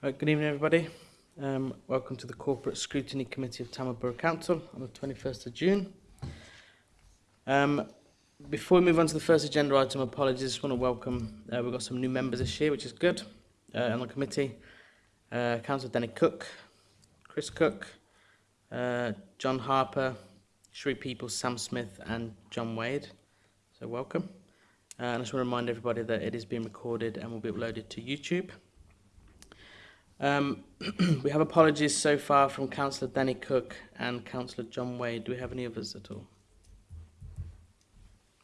Right, good evening everybody. Um, welcome to the Corporate Scrutiny Committee of Tamworth Borough Council on the 21st of June. Um, before we move on to the first agenda item, apologies, just want to welcome, uh, we've got some new members this year, which is good, uh, on the committee. Uh, Councillor Danny Cook, Chris Cook, uh, John Harper, Shree Peoples, Sam Smith and John Wade. So welcome. Uh, and I just want to remind everybody that it is being recorded and will be uploaded to YouTube. Um, we have apologies so far from Councillor Danny Cook and Councillor John Wade. Do we have any others at all?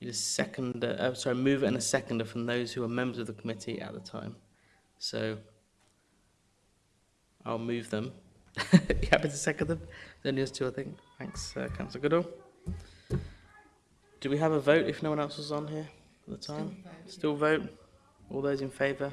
Need a second, uh, sorry, move and a seconder from those who are members of the committee at the time. So I'll move them. you happy to second them? Then there's two, I think. Thanks, uh, Councillor Goodall. Do we have a vote if no one else was on here at the time? Still vote. All those in favour?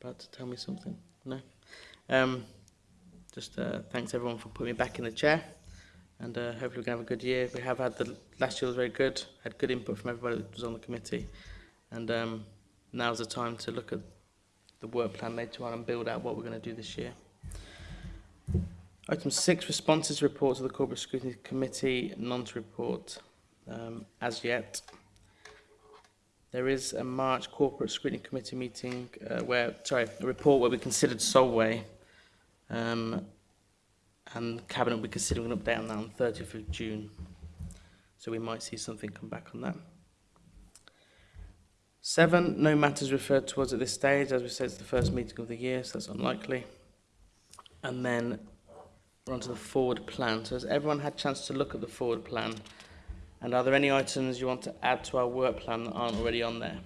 About to tell me something. No. Um, just uh, thanks everyone for putting me back in the chair. and uh, hopefully we're going to have a good year. We have had the last year was very good, had good input from everybody that was on the committee, and um, now's the time to look at the work plan later on and build out what we're going to do this year. Item six, responses reports of the Corporate Scrutiny Committee, none to report um, as yet. There is a March Corporate Scrutiny Committee meeting uh, where, sorry, a report where we considered Solway. Um, and Cabinet will be considering an update on that on 30th of June. So we might see something come back on that. Seven, no matters referred towards at this stage. As we said, it's the first meeting of the year, so that's unlikely. And then we're on to the forward plan. So has everyone had a chance to look at the forward plan? And are there any items you want to add to our work plan that aren't already on there?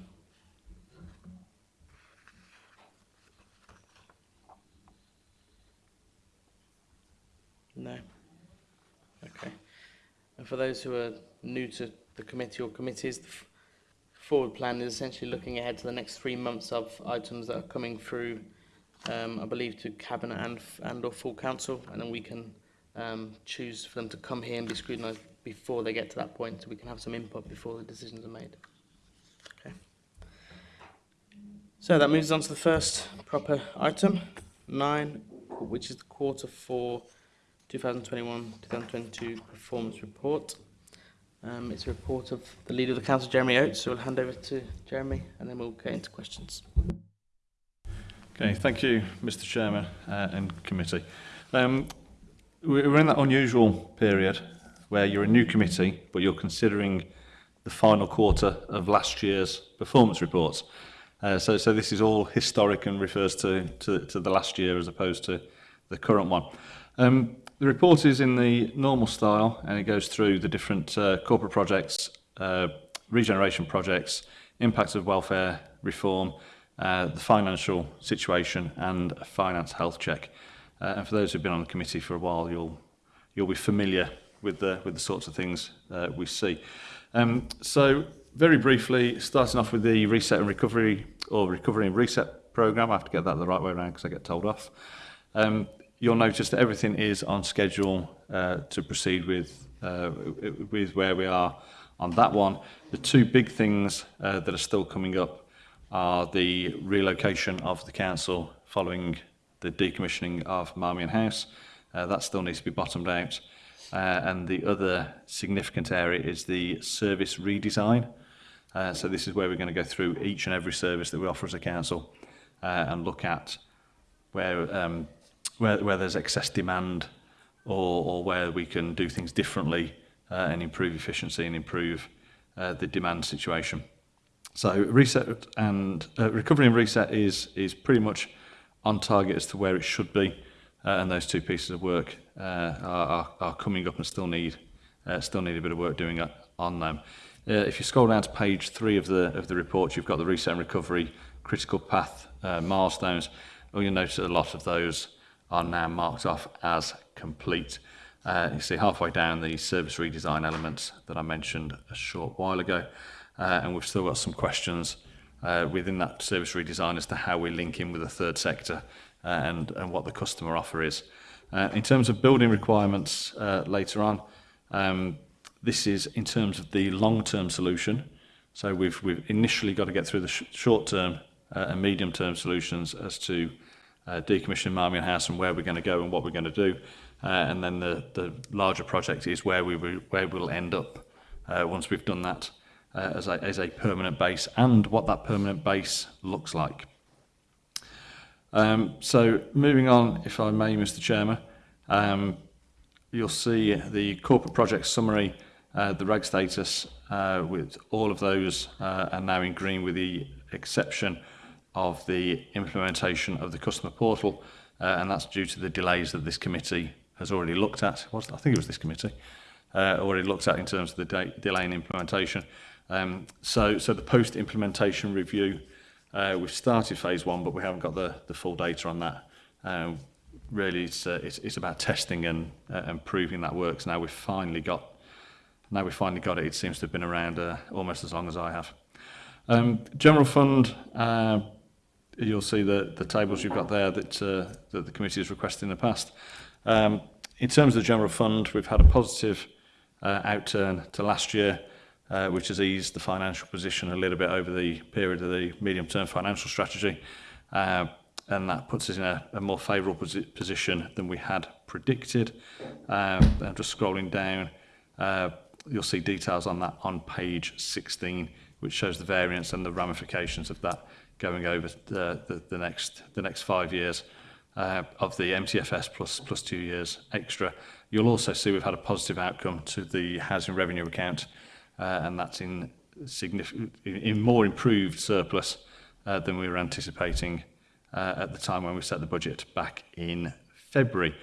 No? Okay. And for those who are new to the committee or committees, the forward plan is essentially looking ahead to the next three months of items that are coming through, um, I believe, to Cabinet and, and or full council, and then we can um, choose for them to come here and be scrutinised before they get to that point, so we can have some input before the decisions are made. Okay. So that moves on to the first proper item, nine, which is the quarter for 2021-2022 Performance Report. Um, it's a report of the Leader of the Council, Jeremy Oates, so we'll hand over to Jeremy and then we'll get into questions. Okay, thank you, Mr Chairman uh, and committee. Um, we're in that unusual period where you're a new committee, but you're considering the final quarter of last year's performance reports. Uh, so, so this is all historic and refers to, to, to the last year as opposed to the current one. Um, the report is in the normal style and it goes through the different uh, corporate projects, uh, regeneration projects, impacts of welfare reform, uh, the financial situation and a finance health check. Uh, and for those who've been on the committee for a while, you'll you'll be familiar with the with the sorts of things uh, we see. Um, so very briefly, starting off with the reset and recovery or recovery and reset program. I have to get that the right way around because I get told off. Um, you'll notice that everything is on schedule uh, to proceed with, uh, with where we are on that one. The two big things uh, that are still coming up are the relocation of the council following the decommissioning of Marmion House. Uh, that still needs to be bottomed out. Uh, and the other significant area is the service redesign. Uh, so this is where we're going to go through each and every service that we offer as a council and look at where um, where, where there's excess demand or, or where we can do things differently uh, and improve efficiency and improve uh, the demand situation. So reset and uh, recovery and reset is is pretty much on target as to where it should be, uh, and those two pieces of work uh, are, are coming up and still need uh, still need a bit of work doing uh, on them. Uh, if you scroll down to page three of the of the report, you've got the reset and recovery critical path uh, milestones. Well, you'll notice a lot of those are now marked off as complete. Uh, you see halfway down the service redesign elements that I mentioned a short while ago, uh, and we've still got some questions uh, within that service redesign as to how we link in with the third sector uh, and, and what the customer offer is. Uh, in terms of building requirements uh, later on, um, this is in terms of the long-term solution. So we've, we've initially got to get through the sh short-term and medium-term solutions as to uh, decommissioning Marmion House and where we're going to go and what we're going to do. Uh, and then the, the larger project is where, we will, where we'll end up uh, once we've done that uh, as, a, as a permanent base and what that permanent base looks like. Um, so moving on, if I may, Mr Chairman, um, you'll see the corporate project summary, uh, the reg status uh, with all of those uh, are now in green with the exception of the implementation of the customer portal, uh, and that's due to the delays that this committee has already looked at. I think it was this committee uh, already looked at in terms of the de delay in implementation. Um, so, so the post-implementation review, uh, we've started phase one, but we haven't got the, the full data on that. Um, really, it's, uh, it's, it's about testing and, uh, and proving that works. Now we've finally got, now we've finally got it. It seems to have been around uh, almost as long as I have. Um, general fund, uh, you'll see the, the tables you've got there that, uh, that the committee has requested in the past. Um, in terms of the general fund, we've had a positive uh, outturn to last year, uh, which has eased the financial position a little bit over the period of the medium-term financial strategy. Uh, and that puts us in a, a more favourable posi position than we had predicted. Uh, I'm just scrolling down. Uh, you'll see details on that on page 16, which shows the variance and the ramifications of that going over the, the, the next the next five years uh, of the MTFS plus plus two years extra. You'll also see we've had a positive outcome to the housing revenue account, uh, and that's in significant in more improved surplus uh, than we were anticipating uh, at the time when we set the budget back in February.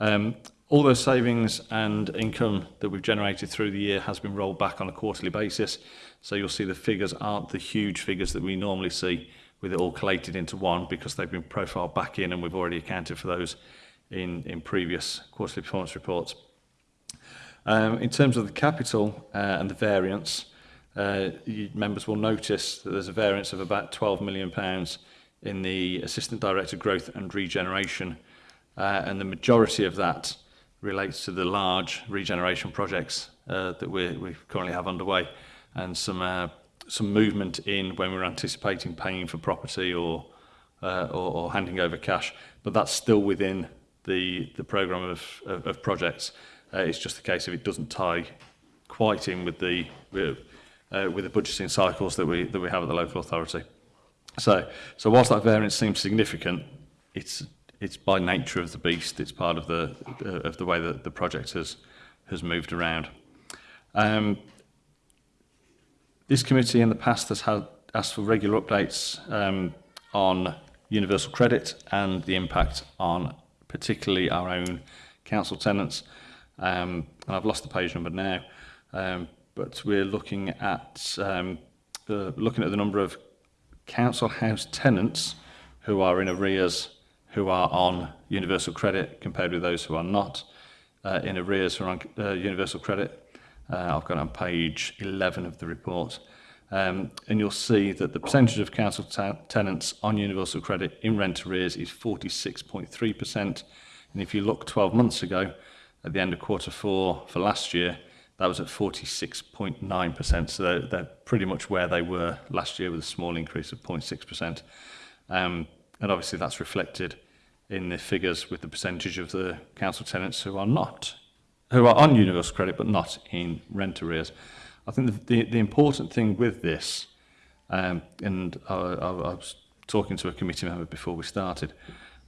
Um, all those savings and income that we've generated through the year has been rolled back on a quarterly basis. So you'll see the figures aren't the huge figures that we normally see with it all collated into one because they've been profiled back in and we've already accounted for those in, in previous quarterly performance reports. Um, in terms of the capital uh, and the variance, uh, members will notice that there's a variance of about 12 million pounds in the Assistant Director Growth and Regeneration, uh, and the majority of that relates to the large regeneration projects uh, that we, we currently have underway and some uh, some movement in when we're anticipating paying for property or, uh, or, or handing over cash, but that's still within the, the program of, of, of projects. Uh, it's just the case if it doesn't tie quite in with the, with, uh, with the budgeting cycles that we, that we have at the local authority. So, so whilst that variance seems significant, it's, it's by nature of the beast, it's part of the, uh, of the way that the project has, has moved around. Um, This committee in the past has had, asked for regular updates um, on universal credit and the impact on particularly our own council tenants. Um, and I've lost the page number now, um, but we're looking at um, the, looking at the number of council house tenants who are in arrears who are on universal credit compared with those who are not uh, in arrears who are on uh, universal credit Uh, I've got on page 11 of the report. Um, and you'll see that the percentage of council tenants on universal credit in rent arrears is 46.3%. And if you look 12 months ago, at the end of quarter four for last year, that was at 46.9%. So they're, they're, pretty much where they were last year with a small increase of 0.6%. Um, and obviously that's reflected in the figures with the percentage of the council tenants who are not who are on universal credit but not in rent arrears. I think the, the, the important thing with this, um, and I, I, I was talking to a committee member before we started,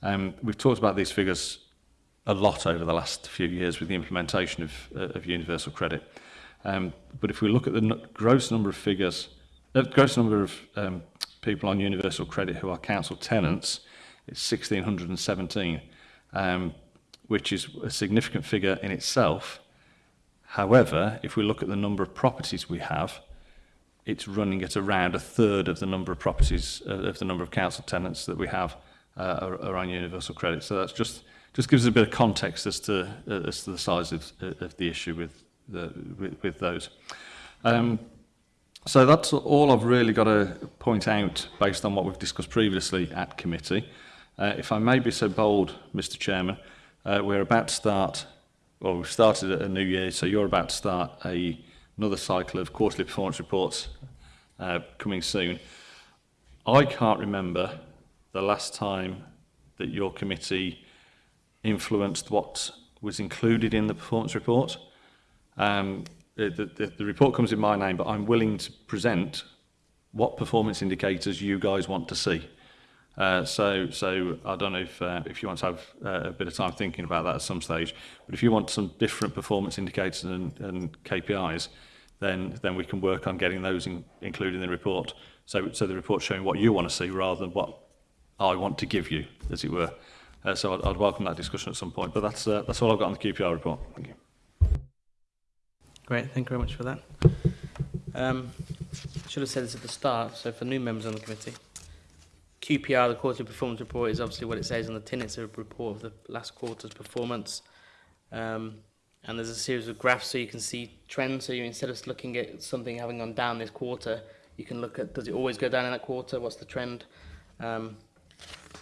um, we've talked about these figures a lot over the last few years with the implementation of, uh, of universal credit. Um, but if we look at the gross number of figures, the uh, gross number of um, people on universal credit who are council tenants, it's 1,617. Um, which is a significant figure in itself. However, if we look at the number of properties we have, it's running at around a third of the number of properties uh, of the number of council tenants that we have uh, are, universal credit. So that's just just gives us a bit of context as to uh, as to the size of, uh, of the issue with the with, with those. Um, so that's all I've really got to point out based on what we've discussed previously at committee. Uh, if I may be so bold, Mr Chairman, Uh, we're about to start, well, we've started a new year, so you're about to start a, another cycle of quarterly performance reports uh, coming soon. I can't remember the last time that your committee influenced what was included in the performance report. Um, the, the, the report comes in my name, but I'm willing to present what performance indicators you guys want to see. Uh, so, so I don't know if uh, if you want to have uh, a bit of time thinking about that at some stage. But if you want some different performance indicators and, and KPIs, then then we can work on getting those in, included in the report. So, so the report showing what you want to see rather than what I want to give you, as it were. Uh, so I'd, I'd welcome that discussion at some point. But that's uh, that's all I've got on the QPR report. Thank you. Great, thank you very much for that. Um, should have said this at the start, so for new members on the committee, QPR, the quarterly performance report, is obviously what it says on the tin. It's a report of the last quarter's performance. Um, and there's a series of graphs so you can see trends. So you instead of looking at something having gone down this quarter, you can look at does it always go down in that quarter? What's the trend? Um,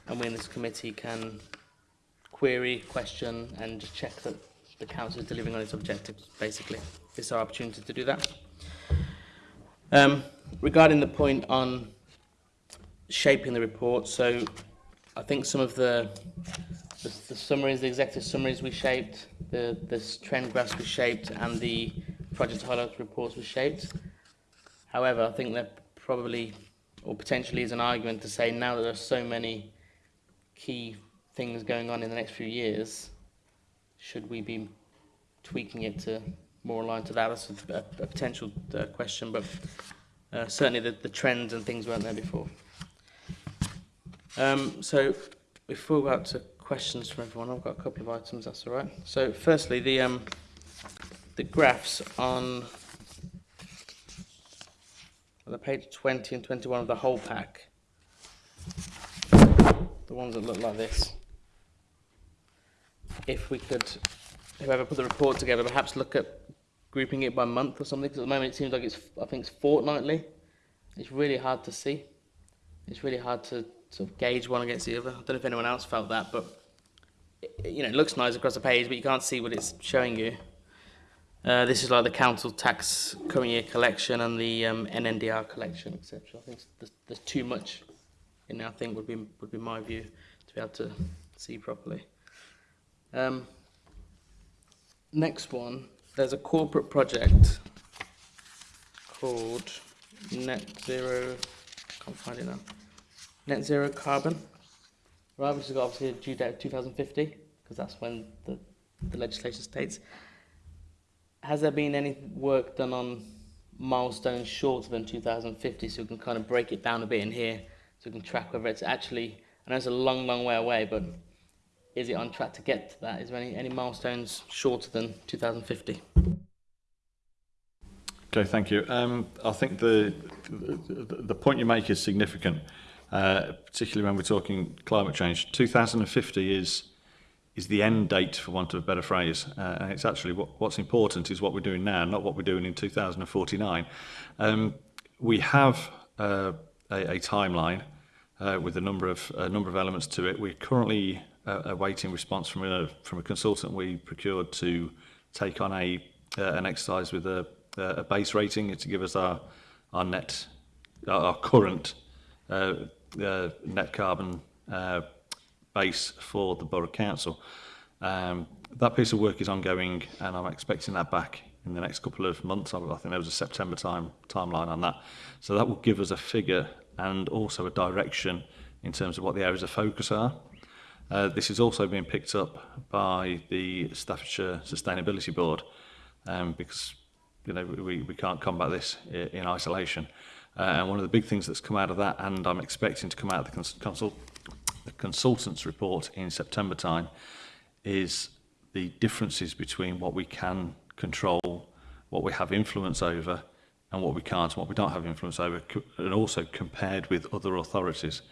and we in this committee can query, question, and just check that the council is delivering on its objectives, basically. This is our opportunity to do that. Um, regarding the point on shaping the report. So I think some of the, the, the summaries, the executive summaries we shaped, the, the trend graphs we shaped, and the project highlights reports were shaped. However, I think there probably or potentially is an argument to say now that there are so many key things going on in the next few years, should we be tweaking it to more aligned to that? That's a, a potential uh, question, but uh, certainly the, the trends and things weren't there before. Um, so before we go out to questions from everyone, I've got a couple of items, that's all right. So firstly, the, um, the graphs on, on the page 20 and 21 of the whole pack, the ones that look like this, if we could, whoever put the report together, perhaps look at grouping it by month or something, because at the moment it seems like it's, I think it's fortnightly. It's really hard to see. It's really hard to sort of gauge one against the other. I don't know if anyone else felt that, but it, you know, it looks nice across the page, but you can't see what it's showing you. Uh, this is like the council tax current year collection and the um, NNDR collection, etc. I think there's, there's, too much in there. I think would be would be my view to be able to see properly. Um, next one, there's a corporate project called Net Zero. Can't find it now net zero carbon. Arrivals has got obviously a due date of 2050 because that's when the, the legislation states. Has there been any work done on milestones shorter than 2050 so we can kind of break it down a bit in here so we can track whether it's actually, I know it's a long, long way away, but is it on track to get to that? Is there any, any milestones shorter than 2050? Okay, thank you. Um, I think the, the, the point you make is significant. uh, particularly when we're talking climate change. 2050 is is the end date, for want of a better phrase. Uh, and it's actually what, what's important is what we're doing now, not what we're doing in 2049. Um, we have uh, a, a timeline uh, with a number of a number of elements to it. We're currently uh, awaiting response from a from a consultant we procured to take on a uh, an exercise with a, a base rating to give us our our net our current uh, the uh, net carbon uh, base for the Borough Council. Um, that piece of work is ongoing and I'm expecting that back in the next couple of months. I think there was a September time timeline on that. So that will give us a figure and also a direction in terms of what the areas of focus are. Uh, this is also being picked up by the Staffordshire Sustainability Board um, because you know we, we can't combat this in isolation. Uh, and one of the big things that's come out of that, and I'm expecting to come out of the, cons consult the consultants report in September time, is the differences between what we can control, what we have influence over, and what we can't, and what we don't have influence over, and also compared with other authorities.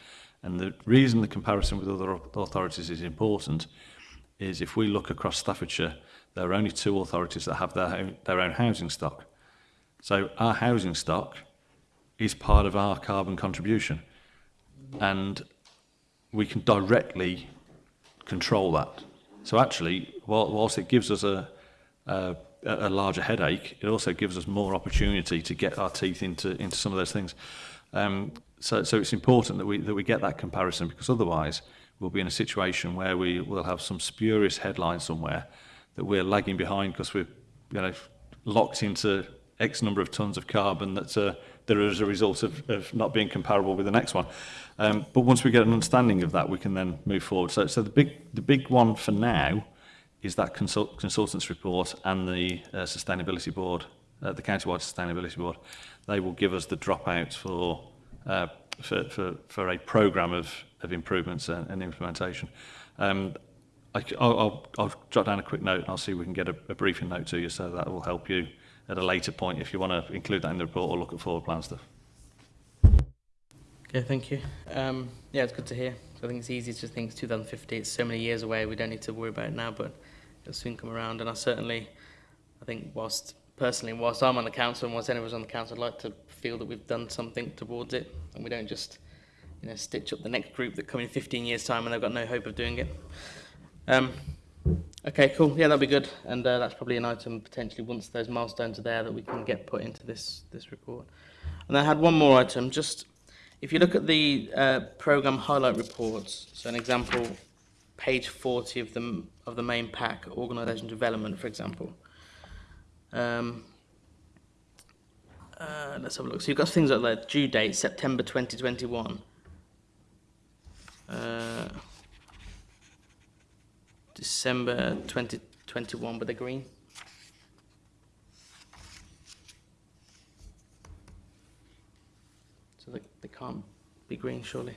And the reason the comparison with other authorities is important is if we look across Staffordshire, there are only two authorities that have their own, their own housing stock. So our housing stock is part of our carbon contribution. And we can directly control that. So actually, whilst it gives us a, a, a, larger headache, it also gives us more opportunity to get our teeth into, into some of those things. Um, so, so it's important that we, that we get that comparison because otherwise we'll be in a situation where we will have some spurious headline somewhere that we're lagging behind because we're you know, locked into X number of tons of carbon that's uh, there as a result of, of not being comparable with the next one. Um, but once we get an understanding of that, we can then move forward. So, so the big the big one for now is that consult, consultants report and the uh, sustainability board, uh, the countywide sustainability board. They will give us the dropouts for uh, for, for, for a program of, of improvements and, and implementation. Um, I, I'll, I'll, jot down a quick note and I'll see if we can get a, a briefing note to you so that will help you at a later point if you want to include that in the report or look at forward plan stuff. Okay, thank you. Um, yeah, it's good to hear. I think it's easy to think it's 2050, it's so many years away, we don't need to worry about it now, but it'll soon come around. And I certainly, I think whilst, personally, whilst I'm on the council and whilst anyone's on the council, I'd like to feel that we've done something towards it and we don't just you know, stitch up the next group that come in 15 years' time and they've got no hope of doing it. Um, Okay, cool. Yeah, that'd be good. And uh, that's probably an item potentially once those milestones are there that we can get put into this this report. And I had one more item. Just if you look at the uh, program highlight reports, so an example, page 40 of the of the main pack, organization development, for example. Um, uh, let's have a look. So you've got things like the due date September 2021. Uh, December 2021 with the green. So they, they can't be green, surely.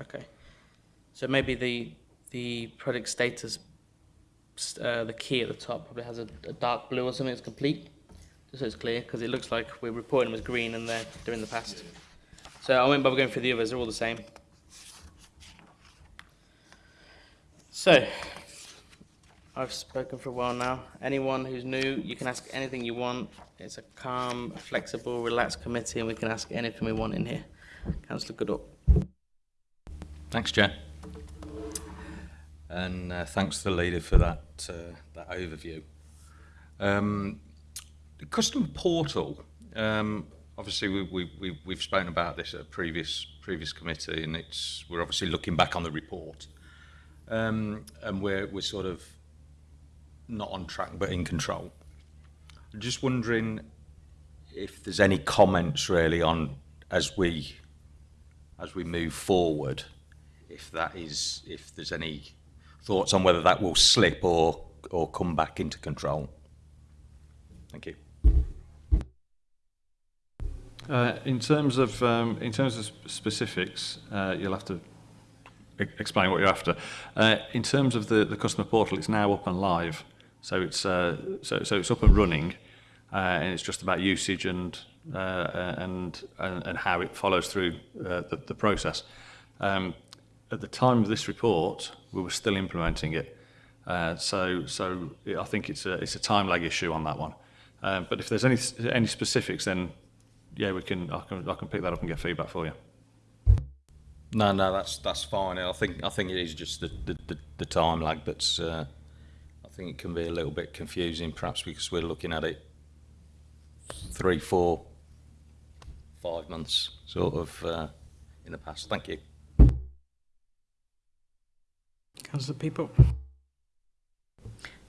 Okay. So maybe the the product status, uh, the key at the top probably has a, a dark blue or something that's complete, just so it's clear, because it looks like we're reporting them as green and they're, they're in the past. So I won't bother going through the others, they're all the same. So I've spoken for a while now. Anyone who's new, you can ask anything you want. It's a calm, flexible, relaxed committee, and we can ask anything we want in here. Councillor Goodall. Thanks, Chair. And uh, thanks to the leader for that, uh, that overview. Um, the custom portal, um, obviously we, we, we, we've spoken about this at a previous, previous committee, and it's, we're obviously looking back on the report. Um, and we're, we're sort of not on track but in control. I'm Just wondering if there's any comments really on as we as we move forward, if that is if there's any thoughts on whether that will slip or or come back into control. Thank you. Uh, in terms of um, in terms of specifics, uh, you'll have to explain what you're after. Uh, in terms of the, the customer portal, it's now up and live. So it's uh, so so it's up and running, uh, and it's just about usage and uh, and, and, and how it follows through uh, the, the, process. Um, at the time of this report, we were still implementing it. Uh, so so it, I think it's a it's a time lag issue on that one. Uh, but if there's any any specifics, then yeah, we can I can I can pick that up and get feedback for you. No, no, that's that's fine. I think I think it is just the the, the, the time lag that's think it can be a little bit confusing perhaps because we're looking at it three, four, five months sort of uh, in the past. Thank you. Councillor People.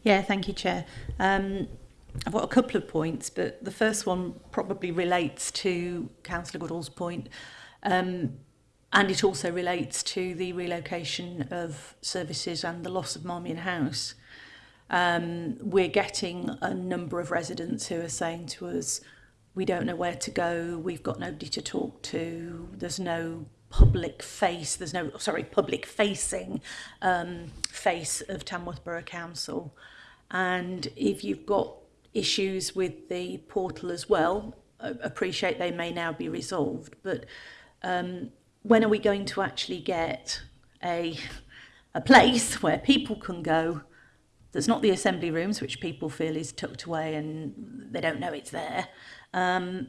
Yeah, thank you, Chair. Um, I've got a couple of points, but the first one probably relates to Councillor Goodall's point, um, and it also relates to the relocation of services and the loss of Marmion House um, we're getting a number of residents who are saying to us, we don't know where to go, we've got nobody to talk to, there's no public face, there's no, sorry, public facing um, face of Tamworth Borough Council. And if you've got issues with the portal as well, I appreciate they may now be resolved, but um, when are we going to actually get a, a place where people can go that's not the assembly rooms, which people feel is tucked away and they don't know it's there, um,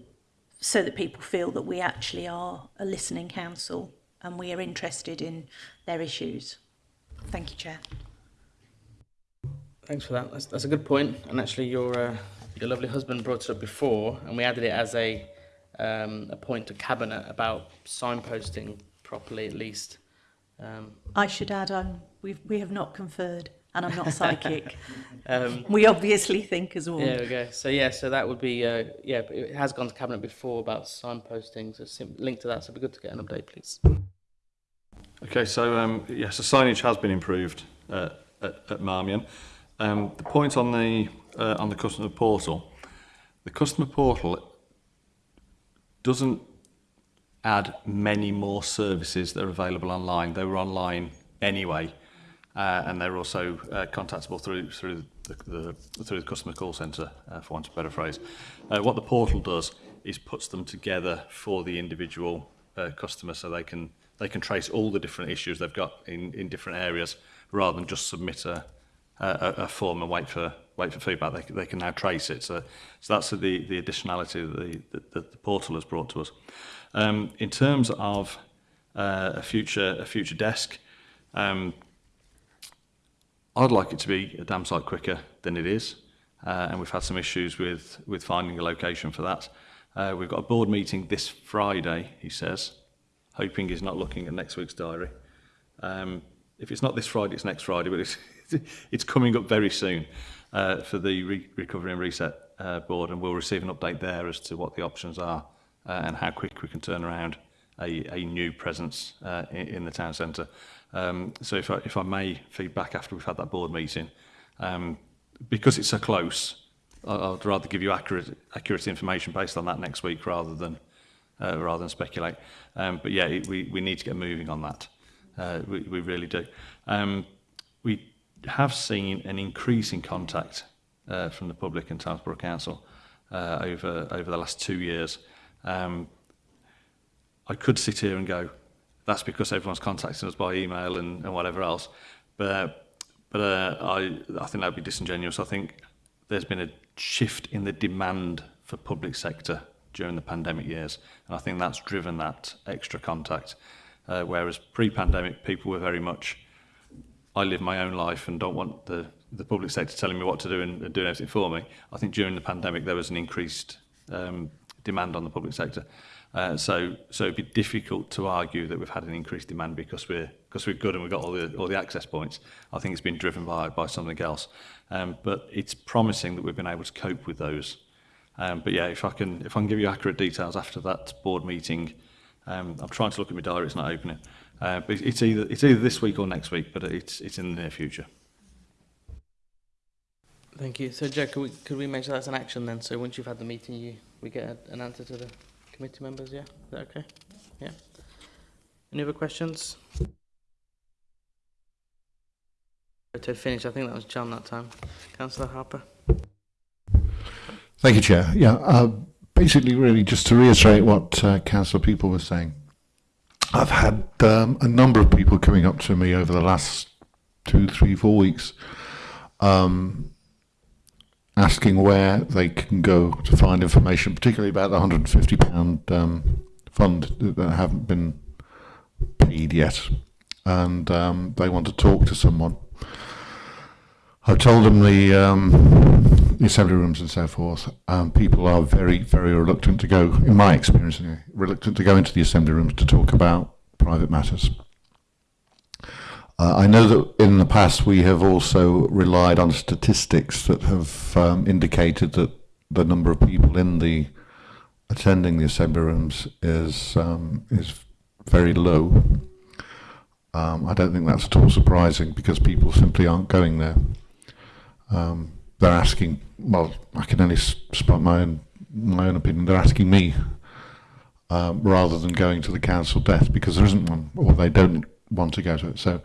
so that people feel that we actually are a listening council and we are interested in their issues. Thank you, Chair. Thanks for that. That's, that's a good point. And actually, your uh, your lovely husband brought it up before, and we added it as a um, a point to cabinet about signposting properly, at least. Um, I should add, um, we we have not conferred and I'm not psychic. um, we obviously think as well. There we go. So yeah, so that would be uh, yeah. It has gone to cabinet before about signposting. So sim- link to that. So it'd be good to get an update, please. Okay. So um, yes, yeah, so signage has been improved uh, at, at Marmion. Um, the point on the uh, on the customer portal, the customer portal doesn't add many more services that are available online. They were online anyway. uh, and they're also uh, contactable through through the, the through the customer call center uh, for want of a better phrase. Uh, what the portal does is puts them together for the individual uh, customer, so they can they can trace all the different issues they've got in in different areas, rather than just submit a a, a form and wait for wait for feedback. They, they can now trace it. So so that's the the additionality that the the, the portal has brought to us. Um, in terms of uh, a future a future desk. Um, I'd like it to be a damn site quicker than it is, uh, and we've had some issues with, with finding a location for that. Uh, we've got a board meeting this Friday, he says, hoping he's not looking at next week's diary. Um, if it's not this Friday, it's next Friday, but it's, it's coming up very soon uh, for the Re Recovery and Reset uh, Board, and we'll receive an update there as to what the options are uh, and how quick we can turn around a, a new presence uh, in, in the town centre. Um, so if I, if I may feedback after we've had that board meeting, um, because it's so close, I'd rather give you accurate, accurate information based on that next week rather than uh, rather than speculate. Um, but yeah, it, we, we need to get moving on that. Uh, we, we really do. Um, we have seen an increase in contact uh, from the public and Townsborough Council uh, over over the last two years. Um, I could sit here and go, that's because everyone's contacting us by email and, and whatever else. But but uh, I I think that'd be disingenuous. I think there's been a shift in the demand for public sector during the pandemic years, and I think that's driven that extra contact. Uh, whereas pre-pandemic, people were very much, I live my own life and don't want the the public sector telling me what to do and, and doing everything for me. I think during the pandemic there was an increased um, demand on the public sector. Uh, so, so it'd be difficult to argue that we've had an increased demand because we're because we're good and we've got all the all the access points. I think it's been driven by by something else, um, but it's promising that we've been able to cope with those. Um, but yeah, if I can if I can give you accurate details after that board meeting, um, I'm trying to look at my diary. It's not opening, uh, but it's either it's either this week or next week, but it's it's in the near future. Thank you. So, Joe, could we, could we mention that as an action then? So once you've had the meeting, you we get a, an answer to the committee members, yeah? Is that okay? Yeah. Any other questions? To finish, I think that was John that time. Councillor Harper. Thank you, Chair. Yeah, uh, basically, really, just to reiterate what uh, Councillor People was saying, I've had um, a number of people coming up to me over the last two, three, four weeks um, asking where they can go to find information, particularly about the £150 um, fund that haven't been paid yet. And um, they want to talk to someone. I've told them the, um, the assembly rooms and so forth. Um, people are very, very reluctant to go, in my experience, reluctant to go into the assembly rooms to talk about private matters. Uh, I know that in the past we have also relied on statistics that have um, indicated that the number of people in the attending the assembly rooms is um, is very low. Um, I don't think that's at all surprising because people simply aren't going there. Um, they're asking. Well, I can only spot my own my own opinion. They're asking me um, rather than going to the council desk because there isn't one, or they don't want to go to it. So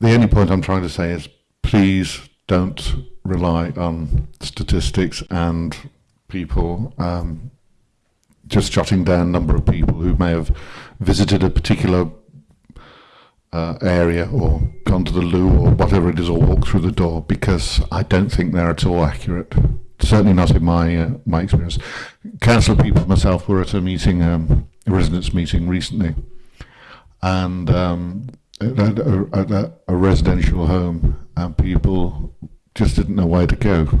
the only point I'm trying to say is please don't rely on statistics and people um, just jotting down number of people who may have visited a particular uh, area or gone to the loo or whatever it is or walked through the door because I don't think they're at all accurate. Certainly not in my uh, my experience. Council people myself were at a meeting, um, a residents meeting recently and um, had a, a residential home, and people just didn't know where to go.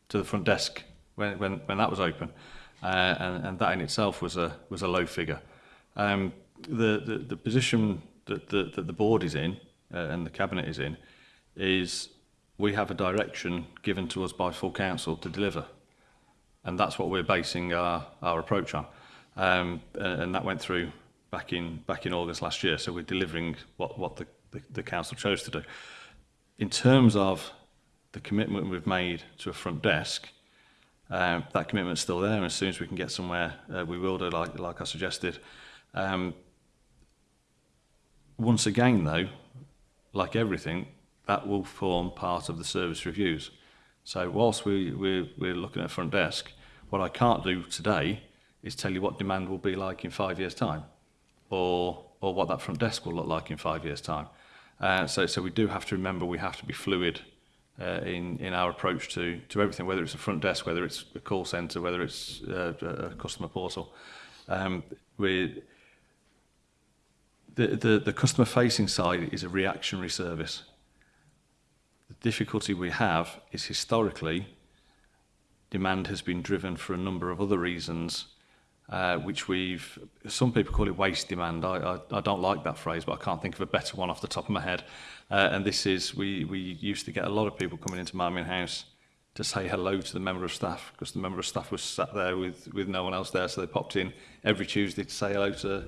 to the front desk when, when, when that was open. Uh, and, and that in itself was a, was a low figure. Um, the, the, the position that the, that the board is in uh, and the cabinet is in is we have a direction given to us by full council to deliver. And that's what we're basing our, our approach on. Um, and that went through back in back in August last year. So we're delivering what what the, the, the council chose to do. In terms of the commitment we've made to a front desk, um, that commitment's still there. And as soon as we can get somewhere, uh, we will do, like, like I suggested. Um, once again, though, like everything, that will form part of the service reviews. So whilst we, we, we're looking at front desk, what I can't do today is tell you what demand will be like in five years' time or, or what that front desk will look like in five years' time. Uh, so, so we do have to remember we have to be fluid uh, in, in our approach to, to everything, whether it's a front desk, whether it's a call center, whether it's uh, a customer portal. Um, we, the, the, the customer facing side is a reactionary service. The difficulty we have is historically demand has been driven for a number of other reasons uh, which we've, some people call it waste demand. I, I, I don't like that phrase, but I can't think of a better one off the top of my head. Uh, and this is, we, we used to get a lot of people coming into Marmion House to say hello to the member of staff because the member of staff was sat there with, with no one else there. So they popped in every Tuesday to say hello to,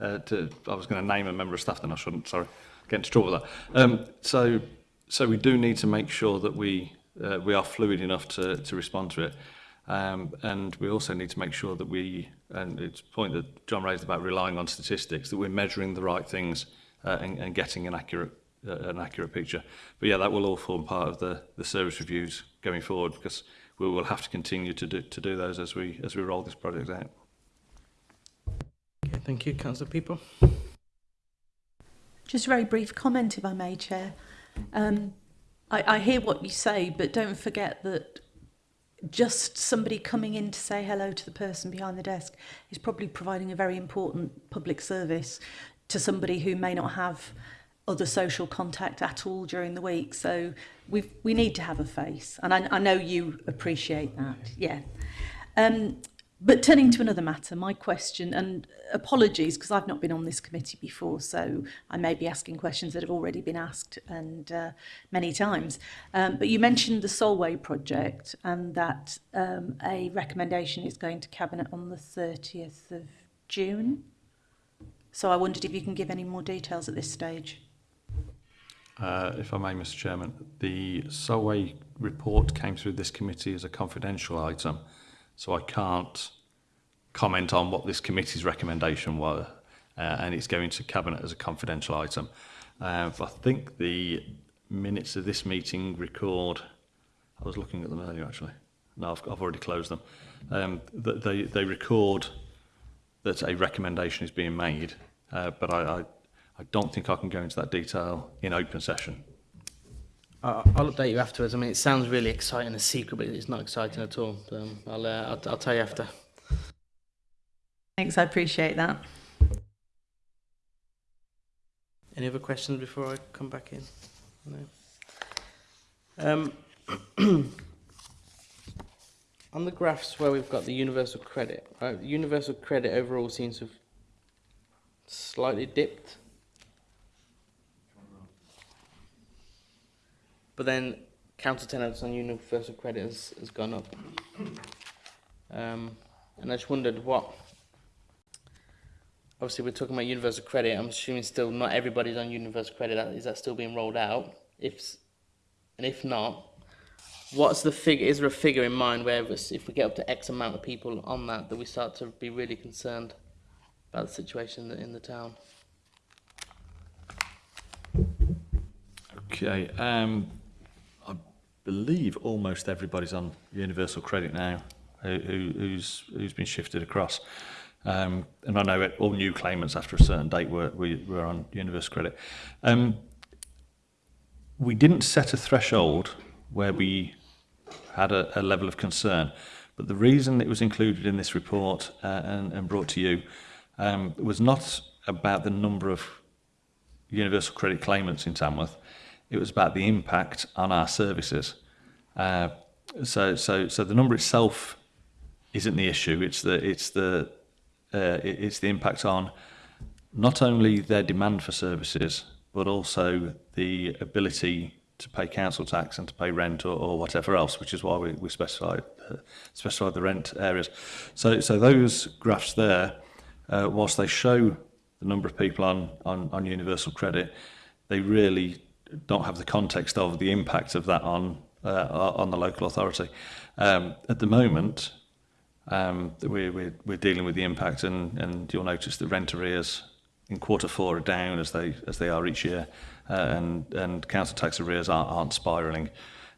uh, to I was going to name a member of staff, then I shouldn't, sorry, get into trouble with that. Um, so, so we do need to make sure that we, uh, we are fluid enough to, to respond to it. Um, and we also need to make sure that we, and it's a point that John raised about relying on statistics, that we're measuring the right things uh, and, and getting an accurate uh, an accurate picture. But yeah, that will all form part of the, the service reviews going forward because we will have to continue to do, to do those as we as we roll this project out. Okay, thank you, Councillor People. Just a very brief comment, if I may, Chair. Um, I, I hear what you say, but don't forget that just somebody coming in to say hello to the person behind the desk is probably providing a very important public service to somebody who may not have other social contact at all during the week. So we we need to have a face, and I, I know you appreciate that. Yeah. Um, But turning to another matter, my question, and apologies because I've not been on this committee before, so I may be asking questions that have already been asked and uh, many times. Um, but you mentioned the Solway project and that um, a recommendation is going to Cabinet on the 30th of June. So I wondered if you can give any more details at this stage. Uh, if I may, Mr Chairman, the Solway report came through this committee as a confidential item so I can't comment on what this committee's recommendation was, uh, and it's going to Cabinet as a confidential item. Uh, I think the minutes of this meeting record, I was looking at them earlier actually, no, I've, I've already closed them, um, they, they record that a recommendation is being made, uh, but I, I, I don't think I can go into that detail in open session. Uh, I'll update you afterwards. I mean, it sounds really exciting, a secret, but it's not exciting at all. Um, I'll, uh, I'll, I'll tell you after. Thanks, I appreciate that. Any other questions before I come back in? No. Um, on the graphs where we've got the universal credit, right, universal credit overall seems to have slightly dipped But then counter tenants on universal credit has, has gone up. Um, and I just wondered what, obviously we're talking about universal credit, I'm assuming still not everybody's on universal credit, is that still being rolled out? If And if not, what's the figure, is there a figure in mind where if we get up to X amount of people on that, that we start to be really concerned about the situation in the town? Okay, um, believe almost everybody's on universal credit now who, who's, who's been shifted across. Um, and I know it, all new claimants after a certain date were, we were on universal credit. Um, we didn't set a threshold where we had a, a level of concern. But the reason it was included in this report uh, and, and brought to you um, was not about the number of universal credit claimants in Tamworth, It was about the impact on our services. Uh, so, so, so the number itself isn't the issue. It's the, it's the, uh, it's the impact on not only their demand for services, but also the ability to pay council tax and to pay rent or, or whatever else, which is why we, we specified, uh, specified the rent areas. So, so those graphs there, uh, whilst they show the number of people on, on, on universal credit, they really don't have the context of the impact of that on uh, on the local authority. Um, at the moment, um, we, we're, we're dealing with the impact, and, and you'll notice that rent arrears in quarter four are down as they as they are each year, uh, and and council tax arrears aren't, aren't spiralling.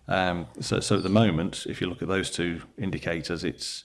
Um, so, so at the moment, if you look at those two indicators, it's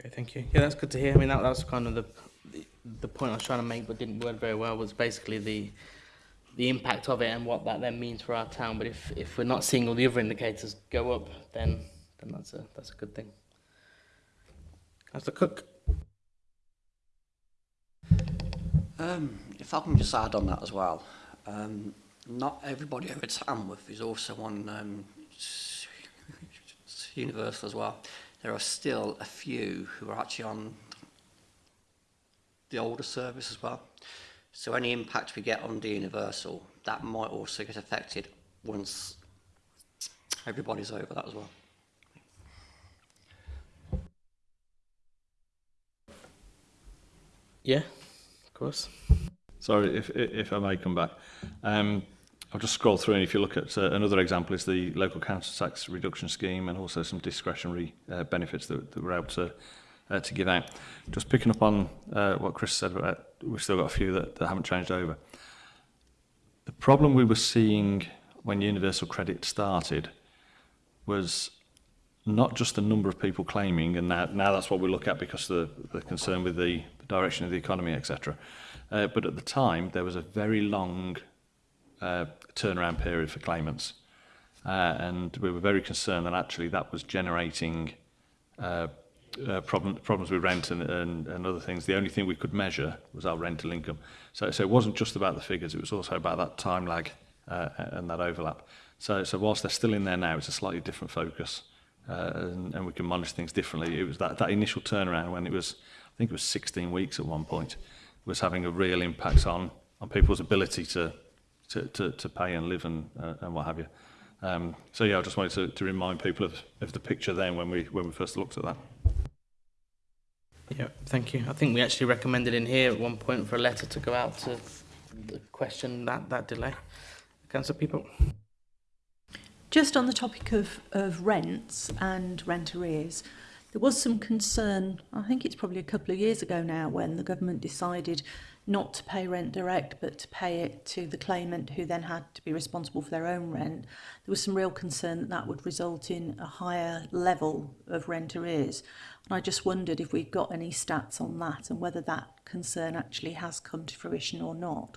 Okay, thank you. Yeah, that's good to hear. I mean, that, that was kind of the, the the point I was trying to make, but didn't word very well. Was basically the the impact of it and what that then means for our town. But if, if we're not seeing all the other indicators go up, then then that's a that's a good thing. As the cook. Um, if I can just add on that as well, um, not everybody over at Tamworth is also on um, Universal as well. There are still a few who are actually on the older service as well. So any impact we get on the universal, that might also get affected once everybody's over that as well. Yeah, of course. Sorry, if, if I may come back. Um, I'll just scroll through and if you look at uh, another example is the local council tax reduction scheme and also some discretionary uh, benefits that, that were able to uh, to give out. Just picking up on uh, what Chris said, about, uh, we've still got a few that, that haven't changed over. The problem we were seeing when universal credit started was not just the number of people claiming, and now, now that's what we look at because of the, the concern with the direction of the economy, etc. Uh, but at the time, there was a very long uh, turnaround period for claimants. Uh, and we were very concerned that actually that was generating uh, uh, problem, problems with rent and, and, and other things, the only thing we could measure was our rental income. So, so it wasn't just about the figures, it was also about that time lag uh, and that overlap. So, so whilst they're still in there now, it's a slightly different focus uh, and, and we can monitor things differently. It was that, that initial turnaround when it was, I think it was 16 weeks at one point, was having a real impact on, on people's ability to, to, to, to pay and live and, uh, and what have you. Um, so yeah, I just wanted to, to remind people of, of the picture then when we, when we first looked at that. Yeah, thank you. I think we actually recommended in here at one point for a letter to go out to question that, that delay. Councillor People. Just on the topic of, of rents and rent arrears, there was some concern, I think it's probably a couple of years ago now, when the government decided not to pay rent direct but to pay it to the claimant who then had to be responsible for their own rent, there was some real concern that that would result in a higher level of rent arrears. And I just wondered if we've got any stats on that and whether that concern actually has come to fruition or not.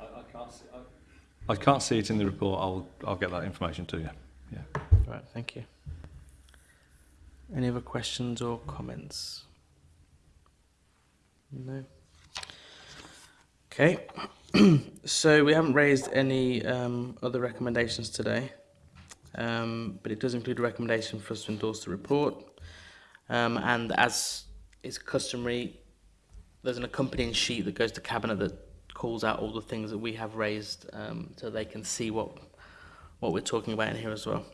I, I, can't see, I, I can't see it in the report. I'll, I'll get that information to you. Yeah. Right, thank you. Any other questions or comments? No. Okay. so we haven't raised any um, other recommendations today, um, but it does include a recommendation for us to endorse the report. Um, and as is customary, there's an accompanying sheet that goes to Cabinet that calls out all the things that we have raised um, so they can see what, what we're talking about in here as well.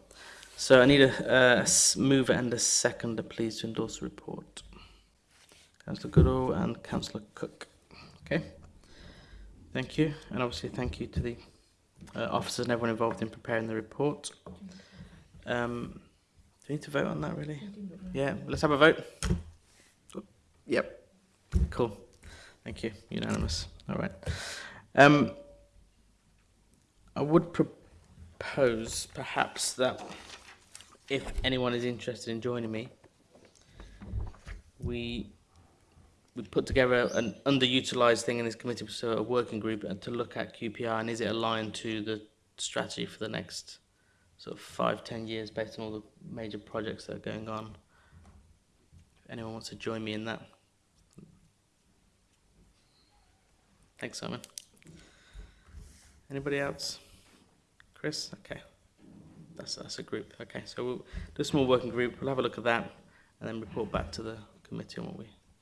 So I need a, a mover and a seconder, please, to endorse the report. Councillor Goodall and Councillor Cook. Okay. Thank you, and obviously thank you to the uh, officers and everyone involved in preparing the report. Um, do we need to vote on that, really? Yeah, let's have a vote. Yep. Cool. Thank you. Unanimous. All right. Um, I would propose, perhaps, that if anyone is interested in joining me, we we put together an underutilized thing in this committee, so a working group uh, to look at QPR and is it aligned to the strategy for the next sort of five, ten years based on all the major projects that are going on. If anyone wants to join me in that. Thanks, Simon. Anybody else? Chris? Okay. That's, that's a group. Okay, so we'll do a small working group. We'll have a look at that and then report back to the committee on what we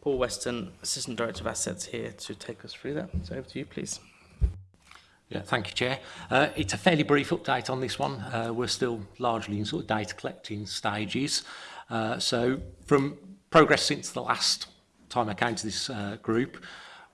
Paul Weston, Assistant Director of Assets here to take us through that. So over to you, please. Yeah, thank you, Chair. Uh, it's a fairly brief update on this one. Uh, we're still largely in sort of data collecting stages. Uh, so from progress since the last time I came to this uh, group,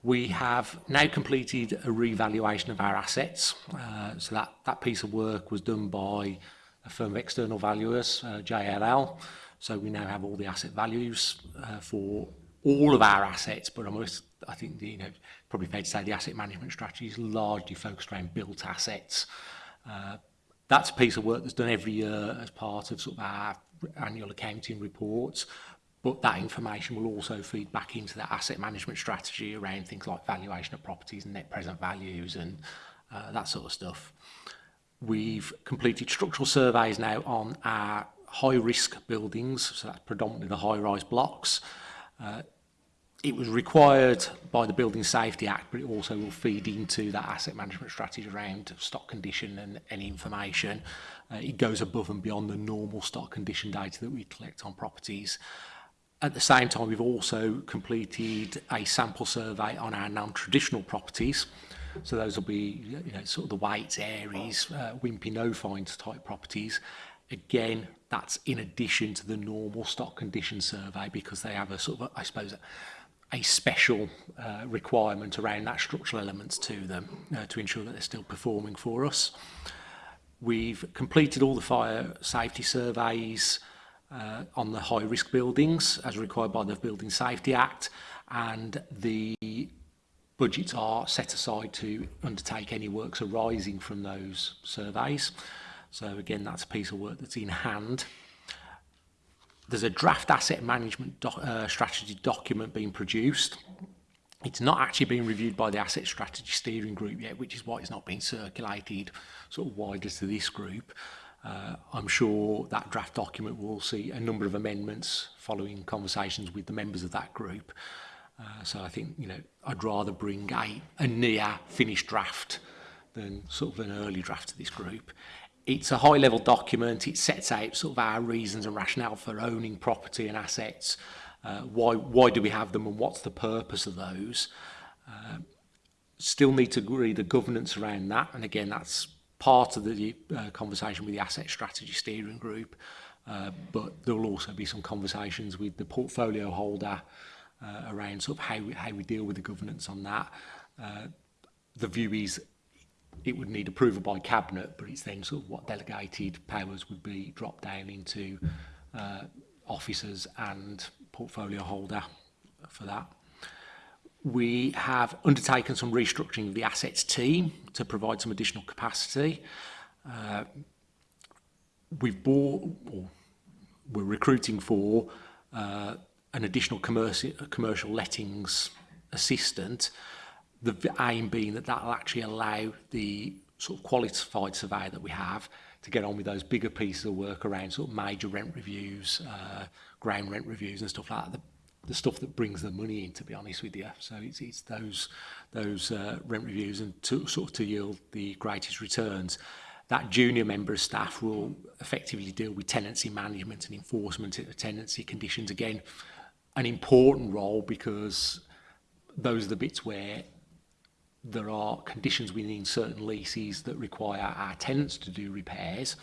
we have now completed a revaluation of our assets. Uh, so that, that piece of work was done by a firm of external valuers, uh, JLL. So we now have all the asset values uh, for all of our assets, but almost, I think, the, you know, probably fair to say the asset management strategy is largely focused around built assets. Uh, that's a piece of work that's done every year as part of sort of our annual accounting reports, but that information will also feed back into the asset management strategy around things like valuation of properties and net present values and uh, that sort of stuff. We've completed structural surveys now on our high risk buildings, so that's predominantly the high rise blocks. Uh, it was required by the Building Safety Act, but it also will feed into that asset management strategy around stock condition and any information. Uh, it goes above and beyond the normal stock condition data that we collect on properties. At the same time, we've also completed a sample survey on our non-traditional properties. So those will be, you know, sort of the white areas, uh, Wimpy No Finds type properties. Again, that's in addition to the normal stock condition survey because they have a sort of, I suppose, a, a special uh, requirement around that structural elements to them uh, to ensure that they're still performing for us. We've completed all the fire safety surveys uh, on the high risk buildings as required by the Building Safety Act and the budgets are set aside to undertake any works arising from those surveys. So again, that's a piece of work that's in hand there's a draft asset management doc, uh, strategy document being produced. It's not actually been reviewed by the asset strategy steering group yet, which is why it's not being circulated sort of wider to this group. Uh, I'm sure that draft document will see a number of amendments following conversations with the members of that group. Uh, so I think, you know, I'd rather bring a, a near finished draft than sort of an early draft to this group it's a high level document. It sets out sort of our reasons and rationale for owning property and assets. Uh, why, why do we have them and what's the purpose of those? Uh, still need to agree the governance around that. And again, that's part of the uh, conversation with the Asset Strategy Steering Group. Uh, but there will also be some conversations with the portfolio holder uh, around sort of how we, how we deal with the governance on that. Uh, the view is it would need approval by cabinet, but it's then sort of what delegated powers would be dropped down into uh, officers and portfolio holder for that. We have undertaken some restructuring of the assets team to provide some additional capacity. Uh, we've bought, or we're recruiting for, uh, an additional commercial, commercial lettings assistant. Uh, the aim being that that will actually allow the sort of qualified surveyor that we have to get on with those bigger pieces of work around sort of major rent reviews, uh, ground rent reviews and stuff like that, the, the stuff that brings the money in, to be honest with you. So it's, it's those those uh, rent reviews and to, sort of to yield the greatest returns. That junior member of staff will effectively deal with tenancy management and enforcement of tenancy conditions. Again, an important role because those are the bits where there are conditions within certain leases that require our tenants to do repairs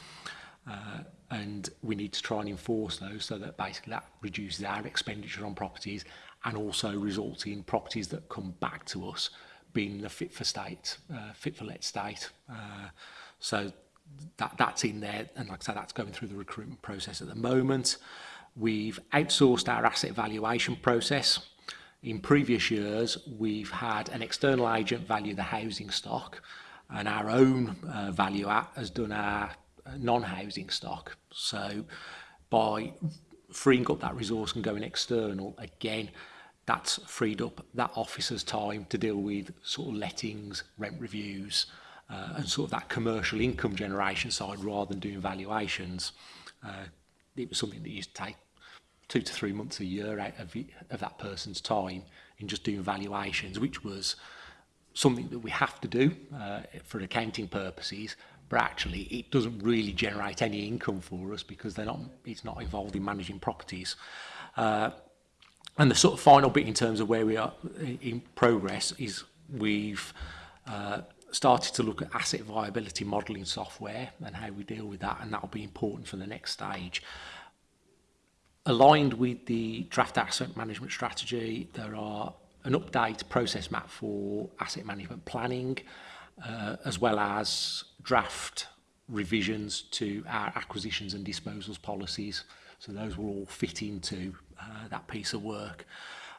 uh, and we need to try and enforce those so that basically that reduces our expenditure on properties and also results in properties that come back to us being the fit for state, uh, fit for let state. Uh, so that that's in there and like I said that's going through the recruitment process at the moment. We've outsourced our asset valuation process In previous years, we've had an external agent value the housing stock and our own uh, value at has done our uh, non-housing stock. So by freeing up that resource and going external, again, that's freed up that officer's time to deal with sort of lettings, rent reviews, uh, and sort of that commercial income generation side rather than doing valuations. Uh, it was something that used to take two to three months a year out of, of that person's time in just doing valuations, which was something that we have to do uh, for accounting purposes, but actually it doesn't really generate any income for us because they're not, it's not involved in managing properties. Uh, and the sort of final bit in terms of where we are in progress is we've uh, started to look at asset viability modelling software and how we deal with that, and that'll be important for the next stage aligned with the draft asset management strategy, there are an update process map for asset management planning, uh, as well as draft revisions to our acquisitions and disposals policies. So those will all fit into uh, that piece of work.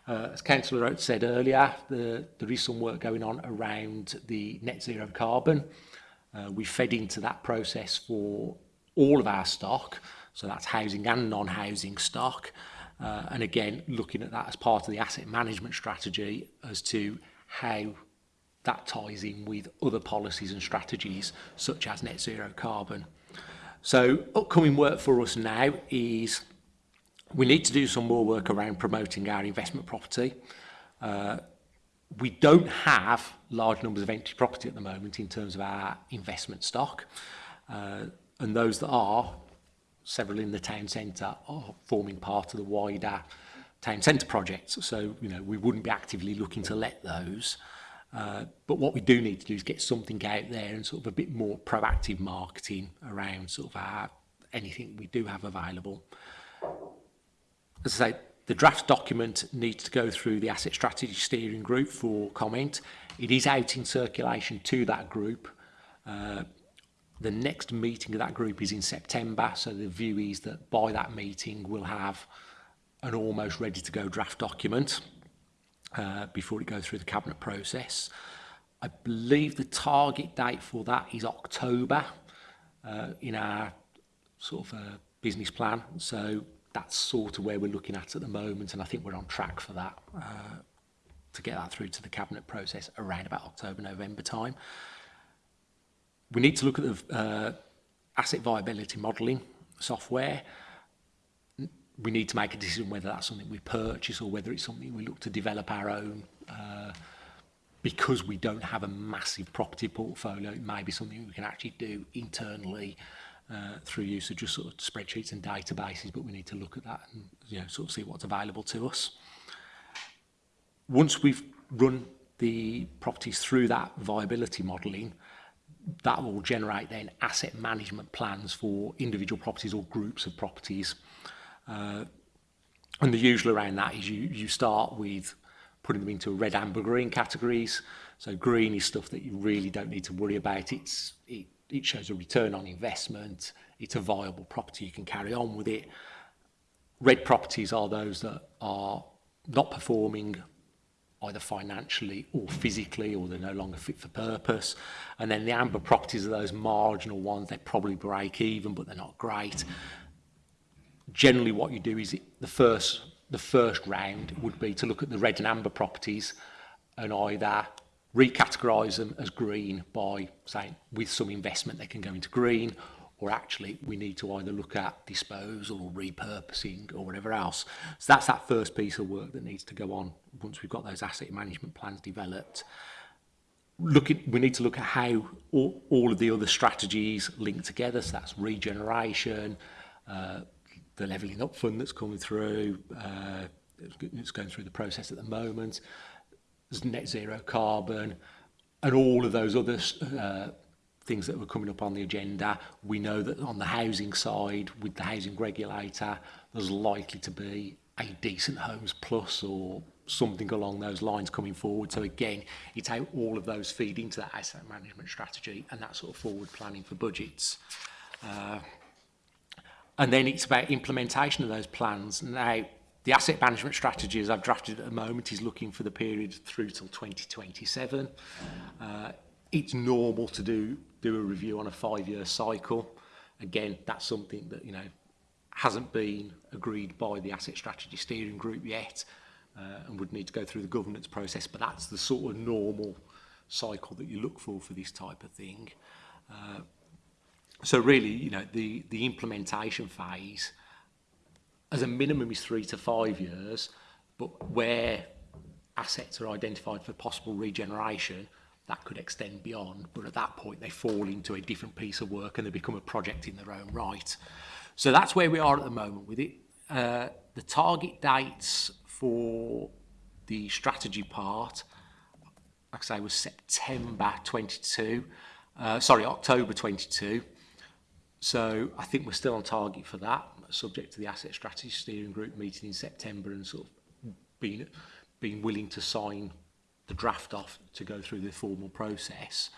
Uh, as Councillor Oates said earlier, the, there is some work going on around the net zero carbon. Uh, we fed into that process for all of our stock. So that's housing and non-housing stock. Uh, and again, looking at that as part of the asset management strategy as to how that ties in with other policies and strategies such as net zero carbon. So upcoming work for us now is we need to do some more work around promoting our investment property. Uh, we don't have large numbers of empty property at the moment in terms of our investment stock. Uh, and those that are several in the town centre are forming part of the wider town centre projects. So, you know, we wouldn't be actively looking to let those. Uh, but what we do need to do is get something out there and sort of a bit more proactive marketing around sort of our, anything we do have available. As I say, the draft document needs to go through the Asset Strategy Steering Group for comment. It is out in circulation to that group. Uh, The next meeting of that group is in September, so the view is that by that meeting we'll have an almost ready to go draft document uh, before it goes through the cabinet process. I believe the target date for that is October uh, in our sort of uh, business plan. So that's sort of where we're looking at at the moment, and I think we're on track for that uh, to get that through to the cabinet process around about October, November time. We need to look at the uh, asset viability modelling software. We need to make a decision whether that's something we purchase or whether it's something we look to develop our own. Uh, because we don't have a massive property portfolio, it may be something we can actually do internally uh, through use of just sort of spreadsheets and databases, but we need to look at that and you know, sort of see what's available to us. Once we've run the properties through that viability modelling, that will generate then asset management plans for individual properties or groups of properties. Uh, and the usual around that is you, you start with putting them into red, amber, green categories. So green is stuff that you really don't need to worry about. It's, it, it shows a return on investment. It's a viable property. You can carry on with it. Red properties are those that are not performing either financially or physically, or they're no longer fit for purpose. And then the amber properties are those marginal ones. They probably break even, but they're not great. Generally, what you do is the first the first round would be to look at the red and amber properties and either recategorise them as green by saying with some investment they can go into green or actually we need to either look at disposal or repurposing or whatever else. So that's that first piece of work that needs to go on once we've got those asset management plans developed. Look at, we need to look at how all, all of the other strategies link together. So that's regeneration, uh, the levelling up fund that's coming through, uh, it's going through the process at the moment, There's net zero carbon, and all of those other uh, things that were coming up on the agenda. We know that on the housing side, with the housing regulator, there's likely to be a decent homes plus or something along those lines coming forward. So again, it's how all of those feed into that asset management strategy and that sort of forward planning for budgets. Uh, and then it's about implementation of those plans. Now, the asset management strategy as I've drafted at the moment is looking for the period through till 2027. Uh, it's normal to do do a review on a five-year cycle. Again, that's something that you know hasn't been agreed by the Asset Strategy Steering Group yet uh, and would need to go through the governance process, but that's the sort of normal cycle that you look for for this type of thing. Uh, so really, you know, the, the implementation phase as a minimum is three to five years, but where assets are identified for possible regeneration, that could extend beyond, but at that point they fall into a different piece of work and they become a project in their own right. So that's where we are at the moment with it. Uh, the target dates for the strategy part, like I say, was September 22, uh, sorry, October 22. So I think we're still on target for that, subject to the Asset Strategy Steering Group meeting in September and sort of being, being willing to sign the draft off to go through the formal process.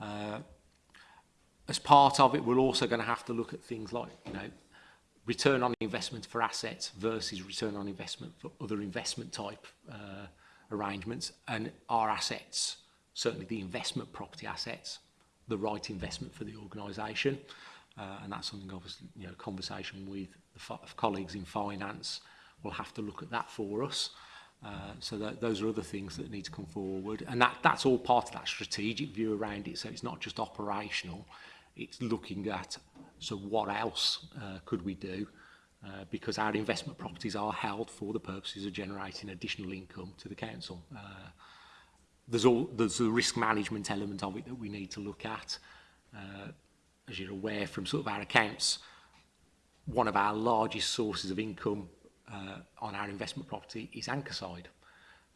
Uh, as part of it, we're also going to have to look at things like, you know, return on investment for assets versus return on investment for other investment type uh, arrangements and our assets, certainly the investment property assets, the right investment for the organisation. Uh, and that's something obviously, you know, conversation with the colleagues in finance will have to look at that for us. Uh, so that, those are other things that need to come forward. And that, that's all part of that strategic view around it. So it's not just operational, it's looking at, so what else uh, could we do? Uh, because our investment properties are held for the purposes of generating additional income to the council. Uh, there's all there's a risk management element of it that we need to look at. Uh, as you're aware from sort of our accounts, one of our largest sources of income uh, on our investment property is anchor side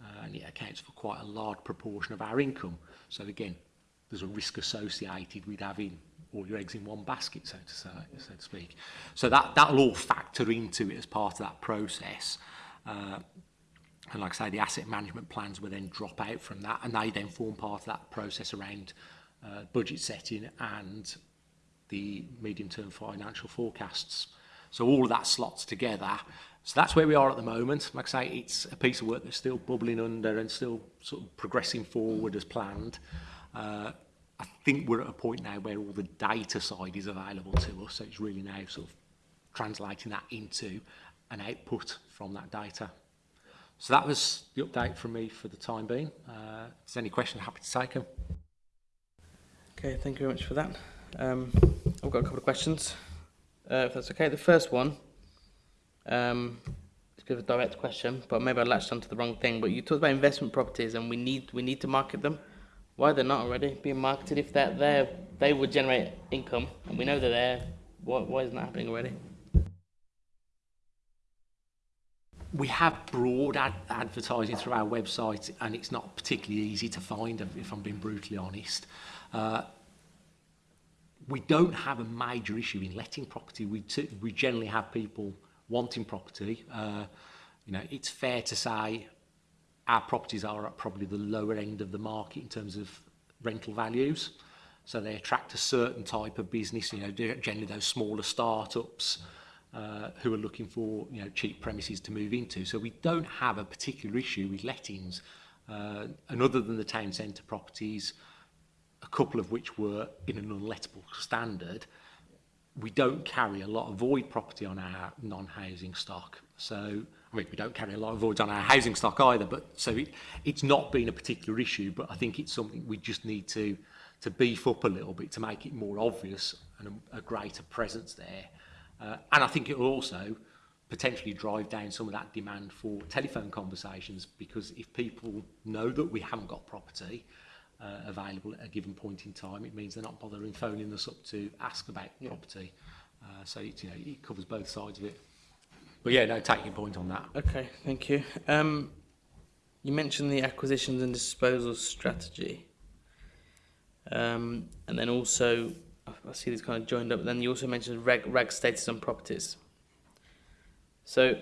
uh, and it accounts for quite a large proportion of our income. So again, there's a risk associated with having all your eggs in one basket, so to, say, so to speak. So that, that'll all factor into it as part of that process. Uh, and like I say, the asset management plans will then drop out from that and they then form part of that process around uh, budget setting and the medium-term financial forecasts. So all of that slots together So that's where we are at the moment. Like I say, it's a piece of work that's still bubbling under and still sort of progressing forward as planned. Uh, I think we're at a point now where all the data side is available to us. So it's really now sort of translating that into an output from that data. So that was the update from me for the time being. Uh, if there's any questions, happy to take them. Okay, thank you very much for that. Um, I've got a couple of questions, uh, if that's okay. The first one Um, it's a bit of a direct question, but maybe I latched onto the wrong thing. But you talked about investment properties, and we need we need to market them. Why they're not already being marketed? If they're there, they would generate income, and we know they're there. Why, why isn't that happening already? we have broad ad advertising through our website and it's not particularly easy to find if I'm being brutally honest. Uh, we don't have a major issue in letting property. We, we generally have people wanting property, uh, you know, it's fair to say our properties are at probably the lower end of the market in terms of rental values. So they attract a certain type of business, you know, generally those smaller startups uh, who are looking for, you know, cheap premises to move into. So we don't have a particular issue with lettings. Uh, and other than the town centre properties, a couple of which were in an unlettable standard, we don't carry a lot of void property on our non-housing stock. So, I mean, we don't carry a lot of voids on our housing stock either, but so it, it's not been a particular issue, but I think it's something we just need to, to beef up a little bit to make it more obvious and a, a greater presence there. Uh, and I think it will also potentially drive down some of that demand for telephone conversations because if people know that we haven't got property, uh, available at a given point in time. It means they're not bothering phoning us up to ask about yeah. property. Uh, so it, you know, it covers both sides of it. But yeah, no, take your point on that. Okay, thank you. Um, you mentioned the acquisitions and disposal strategy. Um, and then also, I see these kind of joined up, then you also mentioned reg, reg status on properties. So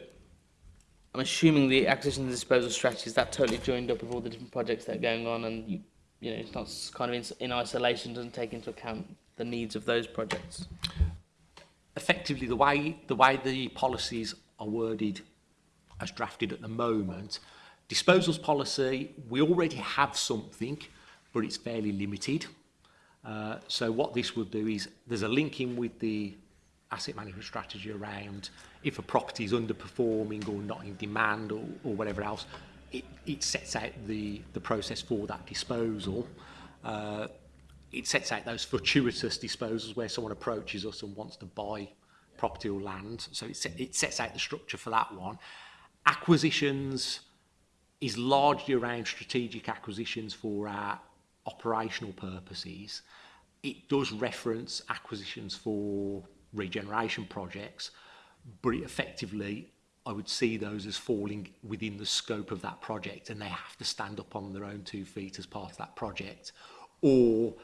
I'm assuming the acquisition and disposal strategy is that totally joined up with all the different projects that are going on and you you know, starts kind of in, in isolation, doesn't take into account the needs of those projects. Effectively, the way the, way the policies are worded as drafted at the moment, disposals policy, we already have something, but it's fairly limited. Uh, so what this would do is there's a link in with the asset management strategy around if a property is underperforming or not in demand or, or whatever else, it, it sets out the, the process for that disposal. Uh, it sets out those fortuitous disposals where someone approaches us and wants to buy property or land. So it, set, it sets out the structure for that one. Acquisitions is largely around strategic acquisitions for our operational purposes. It does reference acquisitions for regeneration projects, but it effectively I would see those as falling within the scope of that project and they have to stand up on their own two feet as part of that project or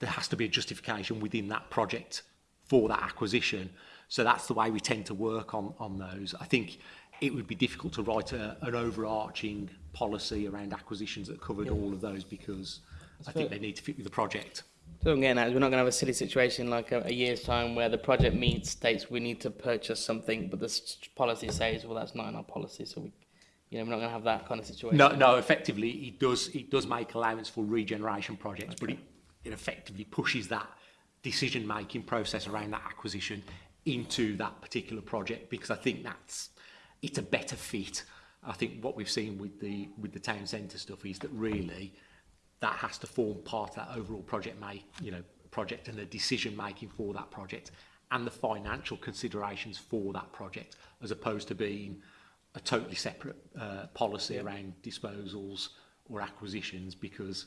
there has to be a justification within that project for that acquisition. So that's the way we tend to work on, on those. I think it would be difficult to write a, an overarching policy around acquisitions that covered yeah. all of those because that's I fair. think they need to fit with the project. So again, we're not going to have a silly situation like a, a, year's time where the project meets states we need to purchase something, but the policy says, well, that's not in our policy, so we, you know, we're not going to have that kind of situation. No, no. Effectively, it does it does make allowance for regeneration projects, okay. but it, it effectively pushes that decision making process around that acquisition into that particular project because I think that's it's a better fit. I think what we've seen with the with the town centre stuff is that really that has to form part of that overall project may you know project and the decision making for that project and the financial considerations for that project as opposed to being a totally separate uh, policy around disposals or acquisitions because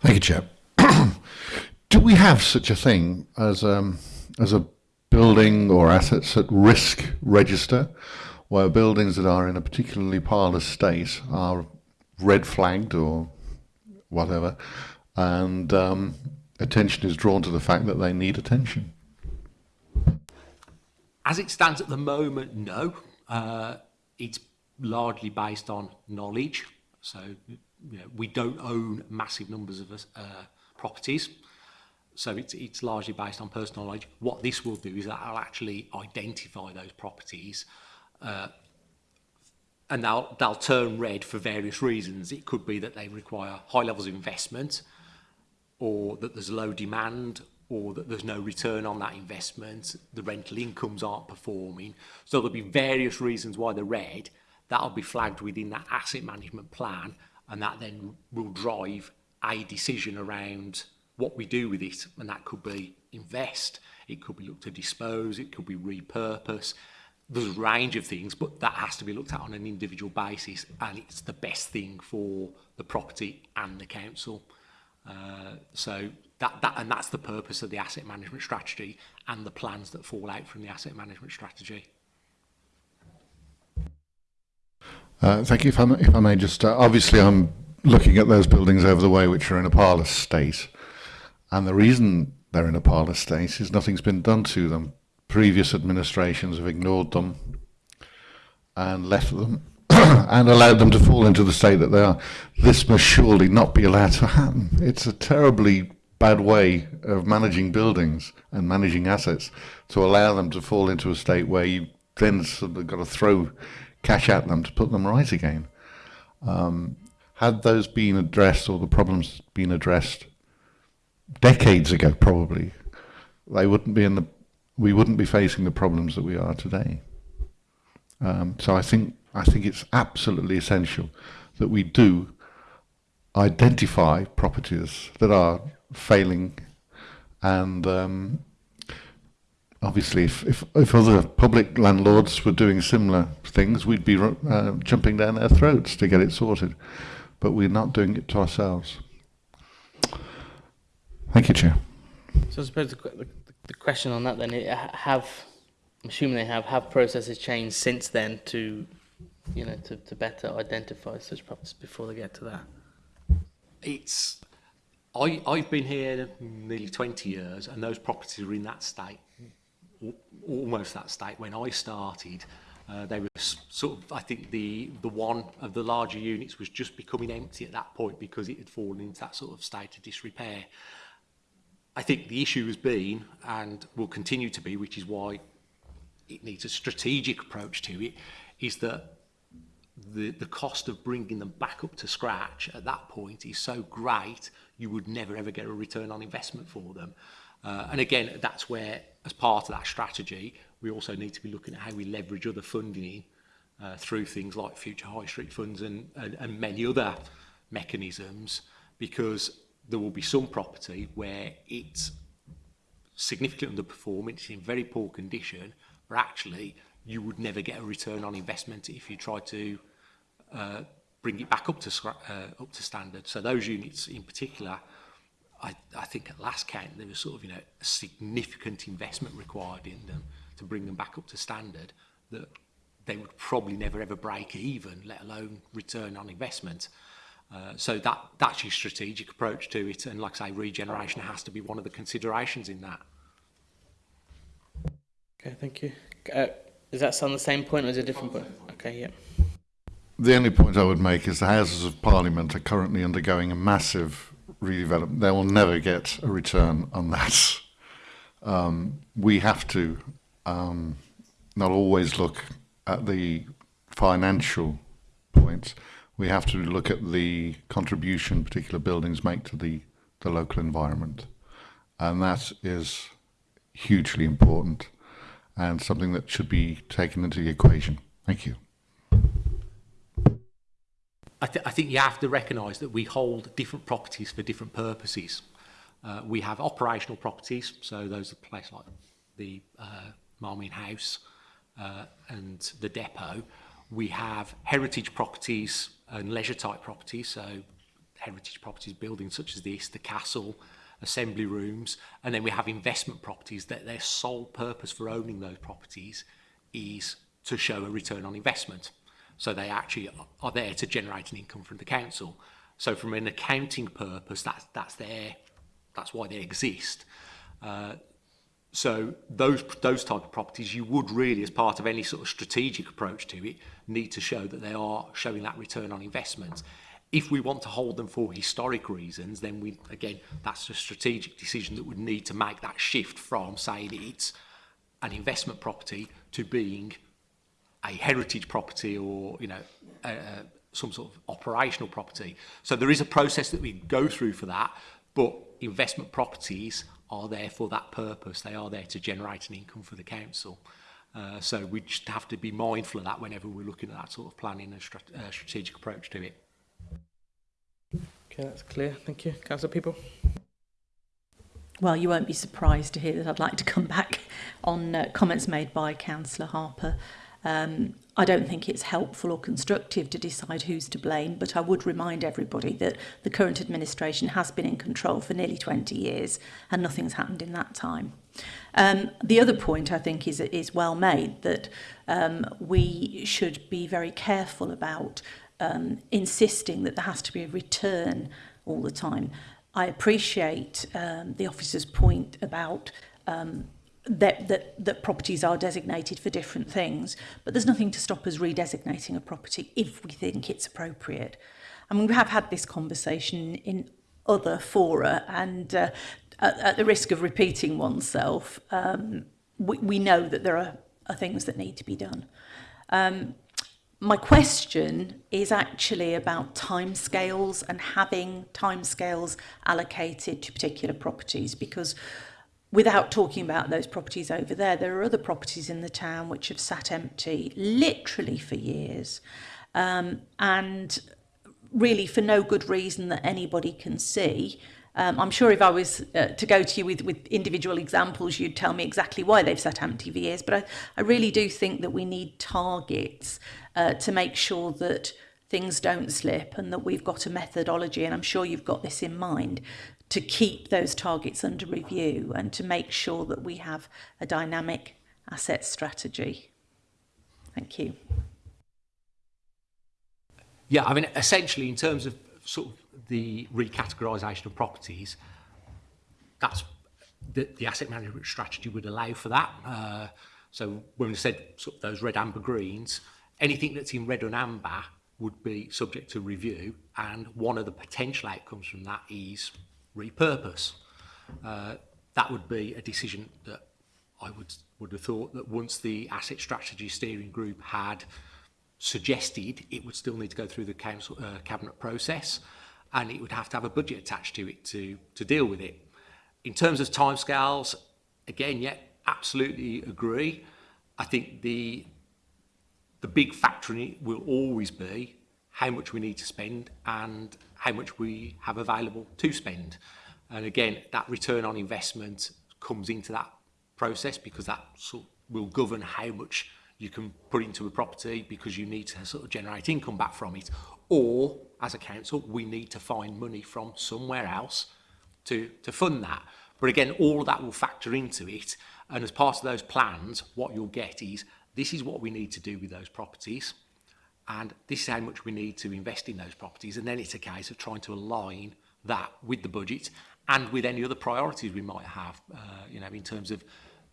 Thank you, Chair. Do we have such a thing as um, as a building or assets at risk register, where buildings that are in a particularly parlous state are red flagged or whatever, and um, attention is drawn to the fact that they need attention? As it stands at the moment, no. Uh, it's largely based on knowledge. So you know, we don't own massive numbers of uh, properties. So it's, it's largely based on personal knowledge. What this will do is that I'll actually identify those properties uh, and they'll, they'll turn red for various reasons. It could be that they require high levels of investment or that there's low demand or that there's no return on that investment, the rental incomes aren't performing. So there'll be various reasons why they're red. That'll be flagged within that asset management plan and that then will drive a decision around what we do with it. And that could be invest, it could be looked to dispose, it could be repurpose. There's a range of things, but that has to be looked at on an individual basis and it's the best thing for the property and the council. Uh, so That, that, and that's the purpose of the asset management strategy and the plans that fall out from the asset management strategy. Uh, thank you. If I, may, if I may just, uh, obviously I'm looking at those buildings over the way which are in a parlous state. And the reason they're in a parlous state is nothing's been done to them. Previous administrations have ignored them and left them and allowed them to fall into the state that they are. This must surely not be allowed to happen. It's a terribly bad way of managing buildings and managing assets to allow them to fall into a state where you then sort of got to throw cash at them to put them right again. Um, had those been addressed or the problems been addressed decades ago, probably, they wouldn't be in the we wouldn't be facing the problems that we are today. Um, so I think I think it's absolutely essential that we do identify properties that are failing. And um, obviously, if, if, if, other public landlords were doing similar things, we'd be uh, jumping down their throats to get it sorted. But we're not doing it to ourselves. Thank you, Chair. So I suppose the, the, the question on that then, have, I'm assuming they have, have processes changed since then to, you know, to, to better identify such properties before they get to that? It's I, I've been here nearly 20 years and those properties were in that state, almost that state. When I started, uh, they were sort of, I think the, the one of the larger units was just becoming empty at that point because it had fallen into that sort of state of disrepair. I think the issue has been and will continue to be, which is why it needs a strategic approach to it, is that the, the cost of bringing them back up to scratch at that point is so great you would never ever get a return on investment for them. Uh, and again, that's where, as part of that strategy, we also need to be looking at how we leverage other funding uh, through things like future high street funds and, and, and many other mechanisms, because there will be some property where it's significant underperforming, it's in very poor condition, but actually you would never get a return on investment if you try to uh, bring it back up to, uh, up to standard. So those units in particular, I, I think at last count there was sort of you know a significant investment required in them to bring them back up to standard that they would probably never ever break even, let alone return on investment. Uh, so that that's your strategic approach to it, and like I say, regeneration has to be one of the considerations in that. Okay, thank you. Uh, does that on the same point or is it a different point? Okay, yeah. the only point I would make is the Houses of Parliament are currently undergoing a massive redevelopment. They will never get a return on that. Um, we have to um, not always look at the financial points. We have to look at the contribution particular buildings make to the, the local environment. And that is hugely important and something that should be taken into the equation. Thank you. I, th I think you have to recognise that we hold different properties for different purposes. Uh, we have operational properties, so those are places like the uh, Marmine House uh, and the depot. We have heritage properties and leisure type properties, so heritage properties, buildings such as this, the castle, assembly rooms, and then we have investment properties that their sole purpose for owning those properties is to show a return on investment. So they actually are there to generate an income from the council. So from an accounting purpose, that's, that's there, that's why they exist. Uh, so those, those type of properties, you would really, as part of any sort of strategic approach to it, need to show that they are showing that return on investment. If we want to hold them for historic reasons, then we, again, that's a strategic decision that would need to make that shift from saying it's an investment property to being a heritage property or you know a, a, some sort of operational property. So there is a process that we go through for that, but investment properties are there for that purpose. They are there to generate an income for the council. Uh, so we just have to be mindful of that whenever we're looking at that sort of planning and strat uh, strategic approach to it. Okay, that's clear. Thank you. council People. Well, you won't be surprised to hear that I'd like to come back on uh, comments made by Councillor Harper Um, I don't think it's helpful or constructive to decide who's to blame, but I would remind everybody that the current administration has been in control for nearly 20 years and nothing's happened in that time. Um, the other point I think is, is well made that um, we should be very careful about um, insisting that there has to be a return all the time. I appreciate um, the officer's point about um, that, that, that properties are designated for different things, but there's nothing to stop us redesignating a property if we think it's appropriate. I mean, we have had this conversation in other fora and uh, at, at the risk of repeating oneself, um, we, we know that there are, are things that need to be done. Um, my question is actually about time scales and having time scales allocated to particular properties because without talking about those properties over there, there are other properties in the town which have sat empty literally for years um, and really for no good reason that anybody can see. Um, I'm sure if I was uh, to go to you with, with individual examples, you'd tell me exactly why they've sat empty for years. But I, I really do think that we need targets uh, to make sure that things don't slip and that we've got a methodology and I'm sure you've got this in mind to keep those targets under review and to make sure that we have a dynamic asset strategy. Thank you. Yeah, I mean, essentially, in terms of sort of the recategorisation of properties, that's the, the, asset management strategy would allow for that. Uh, so when we said sort of those red, amber, greens, anything that's in red and amber would be subject to review, and one of the potential outcomes from that is repurpose. Uh, that would be a decision that I would, would have thought that once the asset strategy steering group had suggested, it would still need to go through the council, uh, cabinet process and it would have to have a budget attached to it to, to deal with it. In terms of timescales, again, yeah, absolutely agree. I think the, the big factor in it will always be how much we need to spend and how much we have available to spend. And again, that return on investment comes into that process because that sort will govern how much you can put into a property because you need to sort of generate income back from it. Or as a council, we need to find money from somewhere else to, to fund that. But again, all that will factor into it. And as part of those plans, what you'll get is, this is what we need to do with those properties and this is how much we need to invest in those properties and then it's a case of trying to align that with the budget and with any other priorities we might have uh, you know in terms of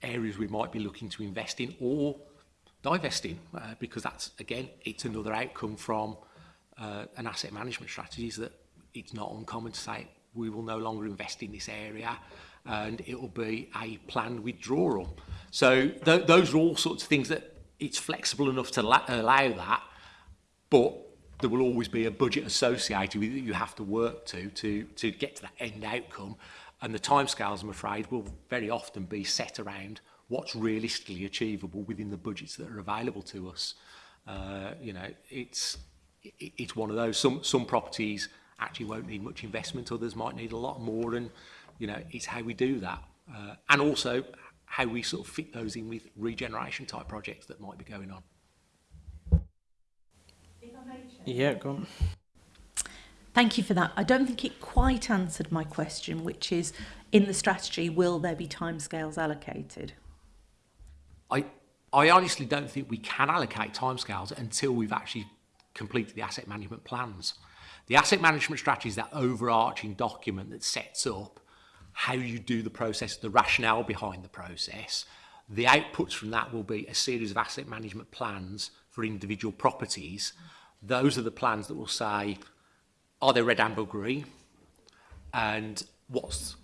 areas we might be looking to invest in or divest in uh, because that's again it's another outcome from uh, an asset management strategy is that it's not uncommon to say we will no longer invest in this area and it will be a planned withdrawal so th those are all sorts of things that it's flexible enough to allow that But there will always be a budget associated with it that you have to work to, to, to get to that end outcome. And the timescales, I'm afraid, will very often be set around what's realistically achievable within the budgets that are available to us. Uh, you know, it's, it's one of those. Some, some properties actually won't need much investment, others might need a lot more. And, you know, it's how we do that. Uh, and also how we sort of fit those in with regeneration type projects that might be going on. Yeah, go on. Thank you for that. I don't think it quite answered my question, which is in the strategy, will there be timescales allocated? I, I honestly don't think we can allocate timescales until we've actually completed the asset management plans. The asset management strategy is that overarching document that sets up how you do the process, the rationale behind the process. The outputs from that will be a series of asset management plans for individual properties. Mm those are the plans that will say, are they red, amber, green? And what's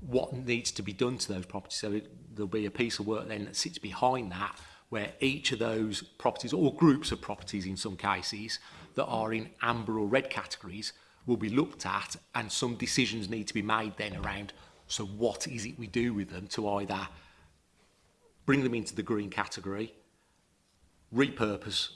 what needs to be done to those properties. So it, there'll be a piece of work then that sits behind that where each of those properties or groups of properties in some cases that are in amber or red categories will be looked at and some decisions need to be made then around so what is it we do with them to either bring them into the green category, repurpose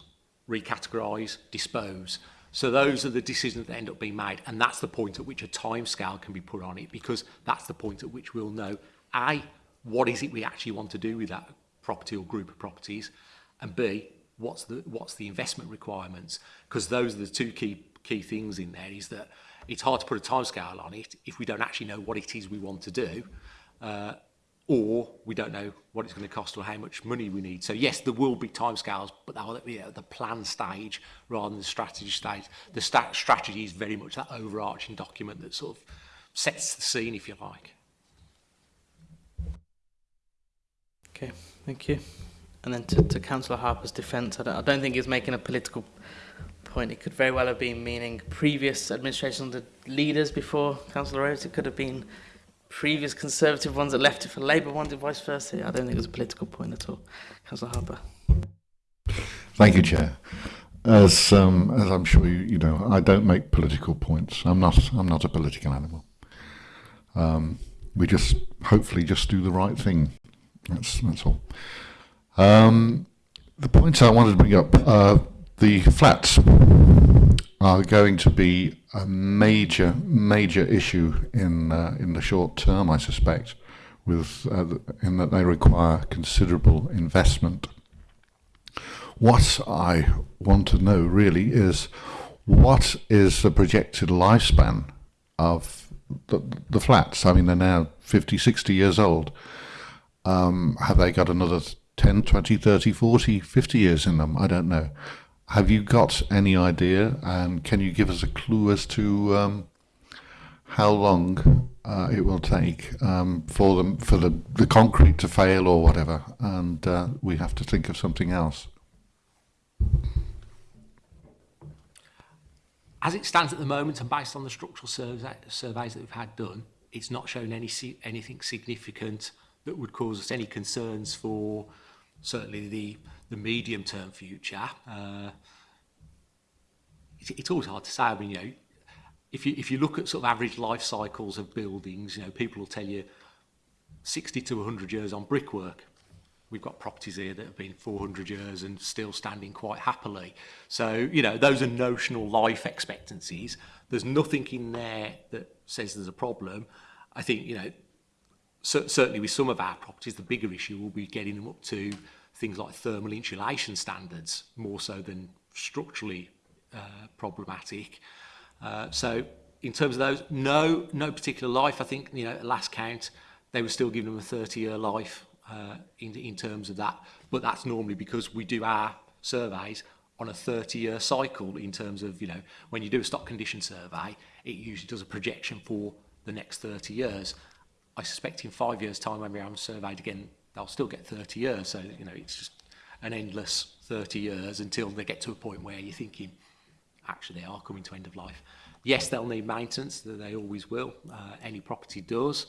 recategorise, dispose. So those are the decisions that end up being made and that's the point at which a time scale can be put on it because that's the point at which we'll know A, what is it we actually want to do with that property or group of properties and B, what's the what's the investment requirements because those are the two key key things in there is that it's hard to put a timescale on it if we don't actually know what it is we want to do uh, or we don't know what it's going to cost or how much money we need. So yes, there will be timescales, but that will be at the plan stage rather than the strategy stage. The st strategy is very much that overarching document that sort of sets the scene, if you like. Okay, thank you. And then to, to Councillor Harper's defence, I don't, I don't think he's making a political point. It could very well have been meaning previous administrations, the leaders before Councillor Rose, It could have been previous Conservative ones that left it for Labour ones and vice versa. I don't think it was a political point at all. Councillor Harper. Thank you, Chair. As um, as I'm sure you, you know, I don't make political points. I'm not I'm not a political animal. Um, we just hopefully just do the right thing. That's that's all. Um, the points I wanted to bring up uh, the flats are going to be a major, major issue in uh, in the short term, I suspect, with uh, in that they require considerable investment. What I want to know really is what is the projected lifespan of the, the flats? I mean, they're now 50, 60 years old. Um, have they got another 10, 20, 30, 40, 50 years in them? I don't know. Have you got any idea, and can you give us a clue as to um, how long uh, it will take um, for them for the, the concrete to fail or whatever, and uh, we have to think of something else? As it stands at the moment, and based on the structural surveys that we've had done, it's not shown any anything significant that would cause us any concerns for certainly the the medium term future, uh, it's, it's always hard to say. I mean, you know, if you if you look at sort of average life cycles of buildings, you know, people will tell you 60 to 100 years on brickwork. We've got properties here that have been 400 years and still standing quite happily. So, you know, those are notional life expectancies. There's nothing in there that says there's a problem. I think, you know, so, certainly with some of our properties, the bigger issue will be getting them up to things like thermal insulation standards more so than structurally uh, problematic. Uh, so in terms of those, no, no particular life. I think, you know, at last count, they were still giving them a 30-year life uh, in, in terms of that. But that's normally because we do our surveys on a 30-year cycle in terms of, you know, when you do a stock condition survey, it usually does a projection for the next 30 years. I suspect in five years' time, when we have surveyed again, they'll still get 30 years. So, you know, it's just an endless 30 years until they get to a point where you're thinking, actually, they are coming to end of life. Yes, they'll need maintenance, they always will. Uh, any property does,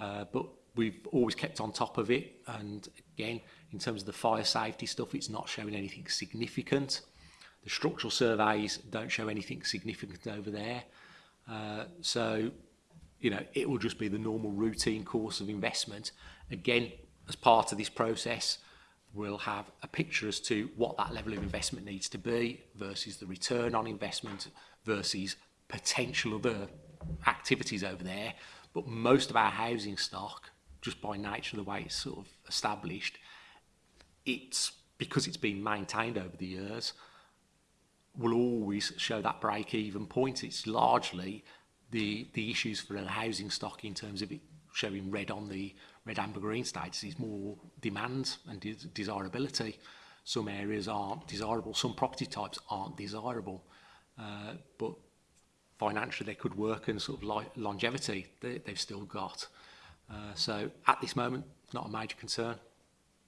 uh, but we've always kept on top of it. And again, in terms of the fire safety stuff, it's not showing anything significant. The structural surveys don't show anything significant over there. Uh, so, you know, it will just be the normal routine course of investment. Again, as part of this process, we'll have a picture as to what that level of investment needs to be versus the return on investment versus potential other activities over there. But most of our housing stock, just by nature of the way it's sort of established, it's because it's been maintained over the years, will always show that break-even point. It's largely the the issues for the housing stock in terms of it showing red on the red, amber, green status is more demand and de desirability. Some areas aren't desirable, some property types aren't desirable, uh, but financially they could work and sort of longevity they, have still got. Uh, so at this moment, not a major concern.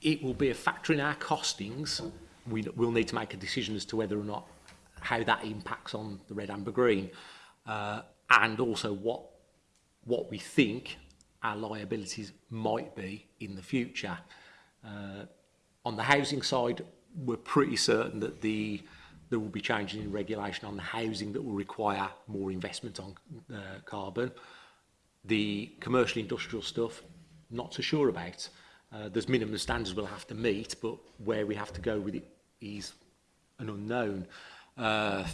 It will be a factor in our costings. We, will need to make a decision as to whether or not how that impacts on the red, amber, green, uh, and also what what we think our liabilities might be in the future. Uh, on the housing side, we're pretty certain that the there will be changes in regulation on the housing that will require more investment on uh, carbon. The commercial industrial stuff, not so sure about. Uh, there's minimum standards we'll have to meet, but where we have to go with it is an unknown. Uh,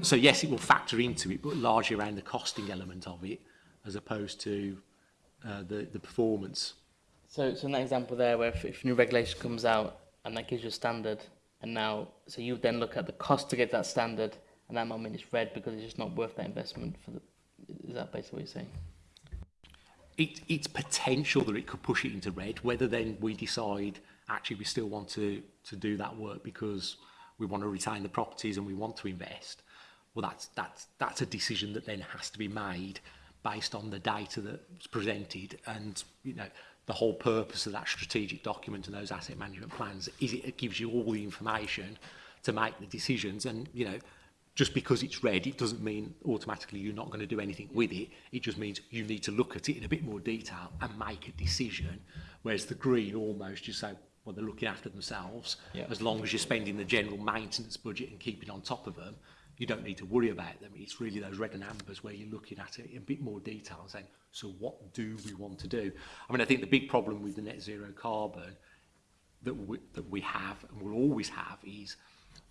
so yes, it will factor into it, but largely around the costing element of it, as opposed to uh, the, the performance. So, so in that example there, where if, if new regulation comes out and that gives you a standard, And now, so you then look at the cost to get that standard, and that moment is red because it's just not worth that investment. For the, is that basically what you're saying? It, it's potential that it could push it into red. Whether then we decide actually we still want to to do that work because we want to retain the properties and we want to invest. Well, that's that's that's a decision that then has to be made based on the data that's presented and you know the whole purpose of that strategic document and those asset management plans is it gives you all the information to make the decisions and you know just because it's red it doesn't mean automatically you're not going to do anything with it it just means you need to look at it in a bit more detail and make a decision whereas the green almost you say well they're looking after themselves yeah. as long as you're spending the general maintenance budget and keeping on top of them you don't need to worry about them it's really those red and ambers where you're looking at it in a bit more detail and saying So what do we want to do? I mean, I think the big problem with the net zero carbon that we, that we have and will always have is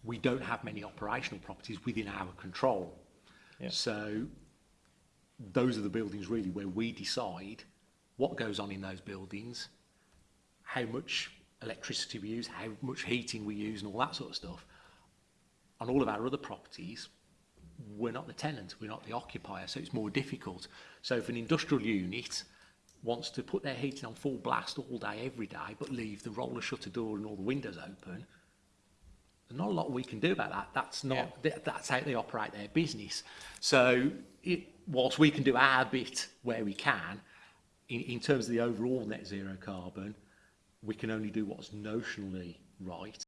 we don't have many operational properties within our control. Yeah. So those are the buildings really where we decide what goes on in those buildings, how much electricity we use, how much heating we use and all that sort of stuff. On all of our other properties, we're not the tenant, we're not the occupier, so it's more difficult. So if an industrial unit wants to put their heating on full blast all day, every day, but leave the roller shutter door and all the windows open, there's not a lot we can do about that. That's not yeah. th that's how they operate their business. So it, whilst we can do our bit where we can, in, in terms of the overall net zero carbon, we can only do what's notionally right.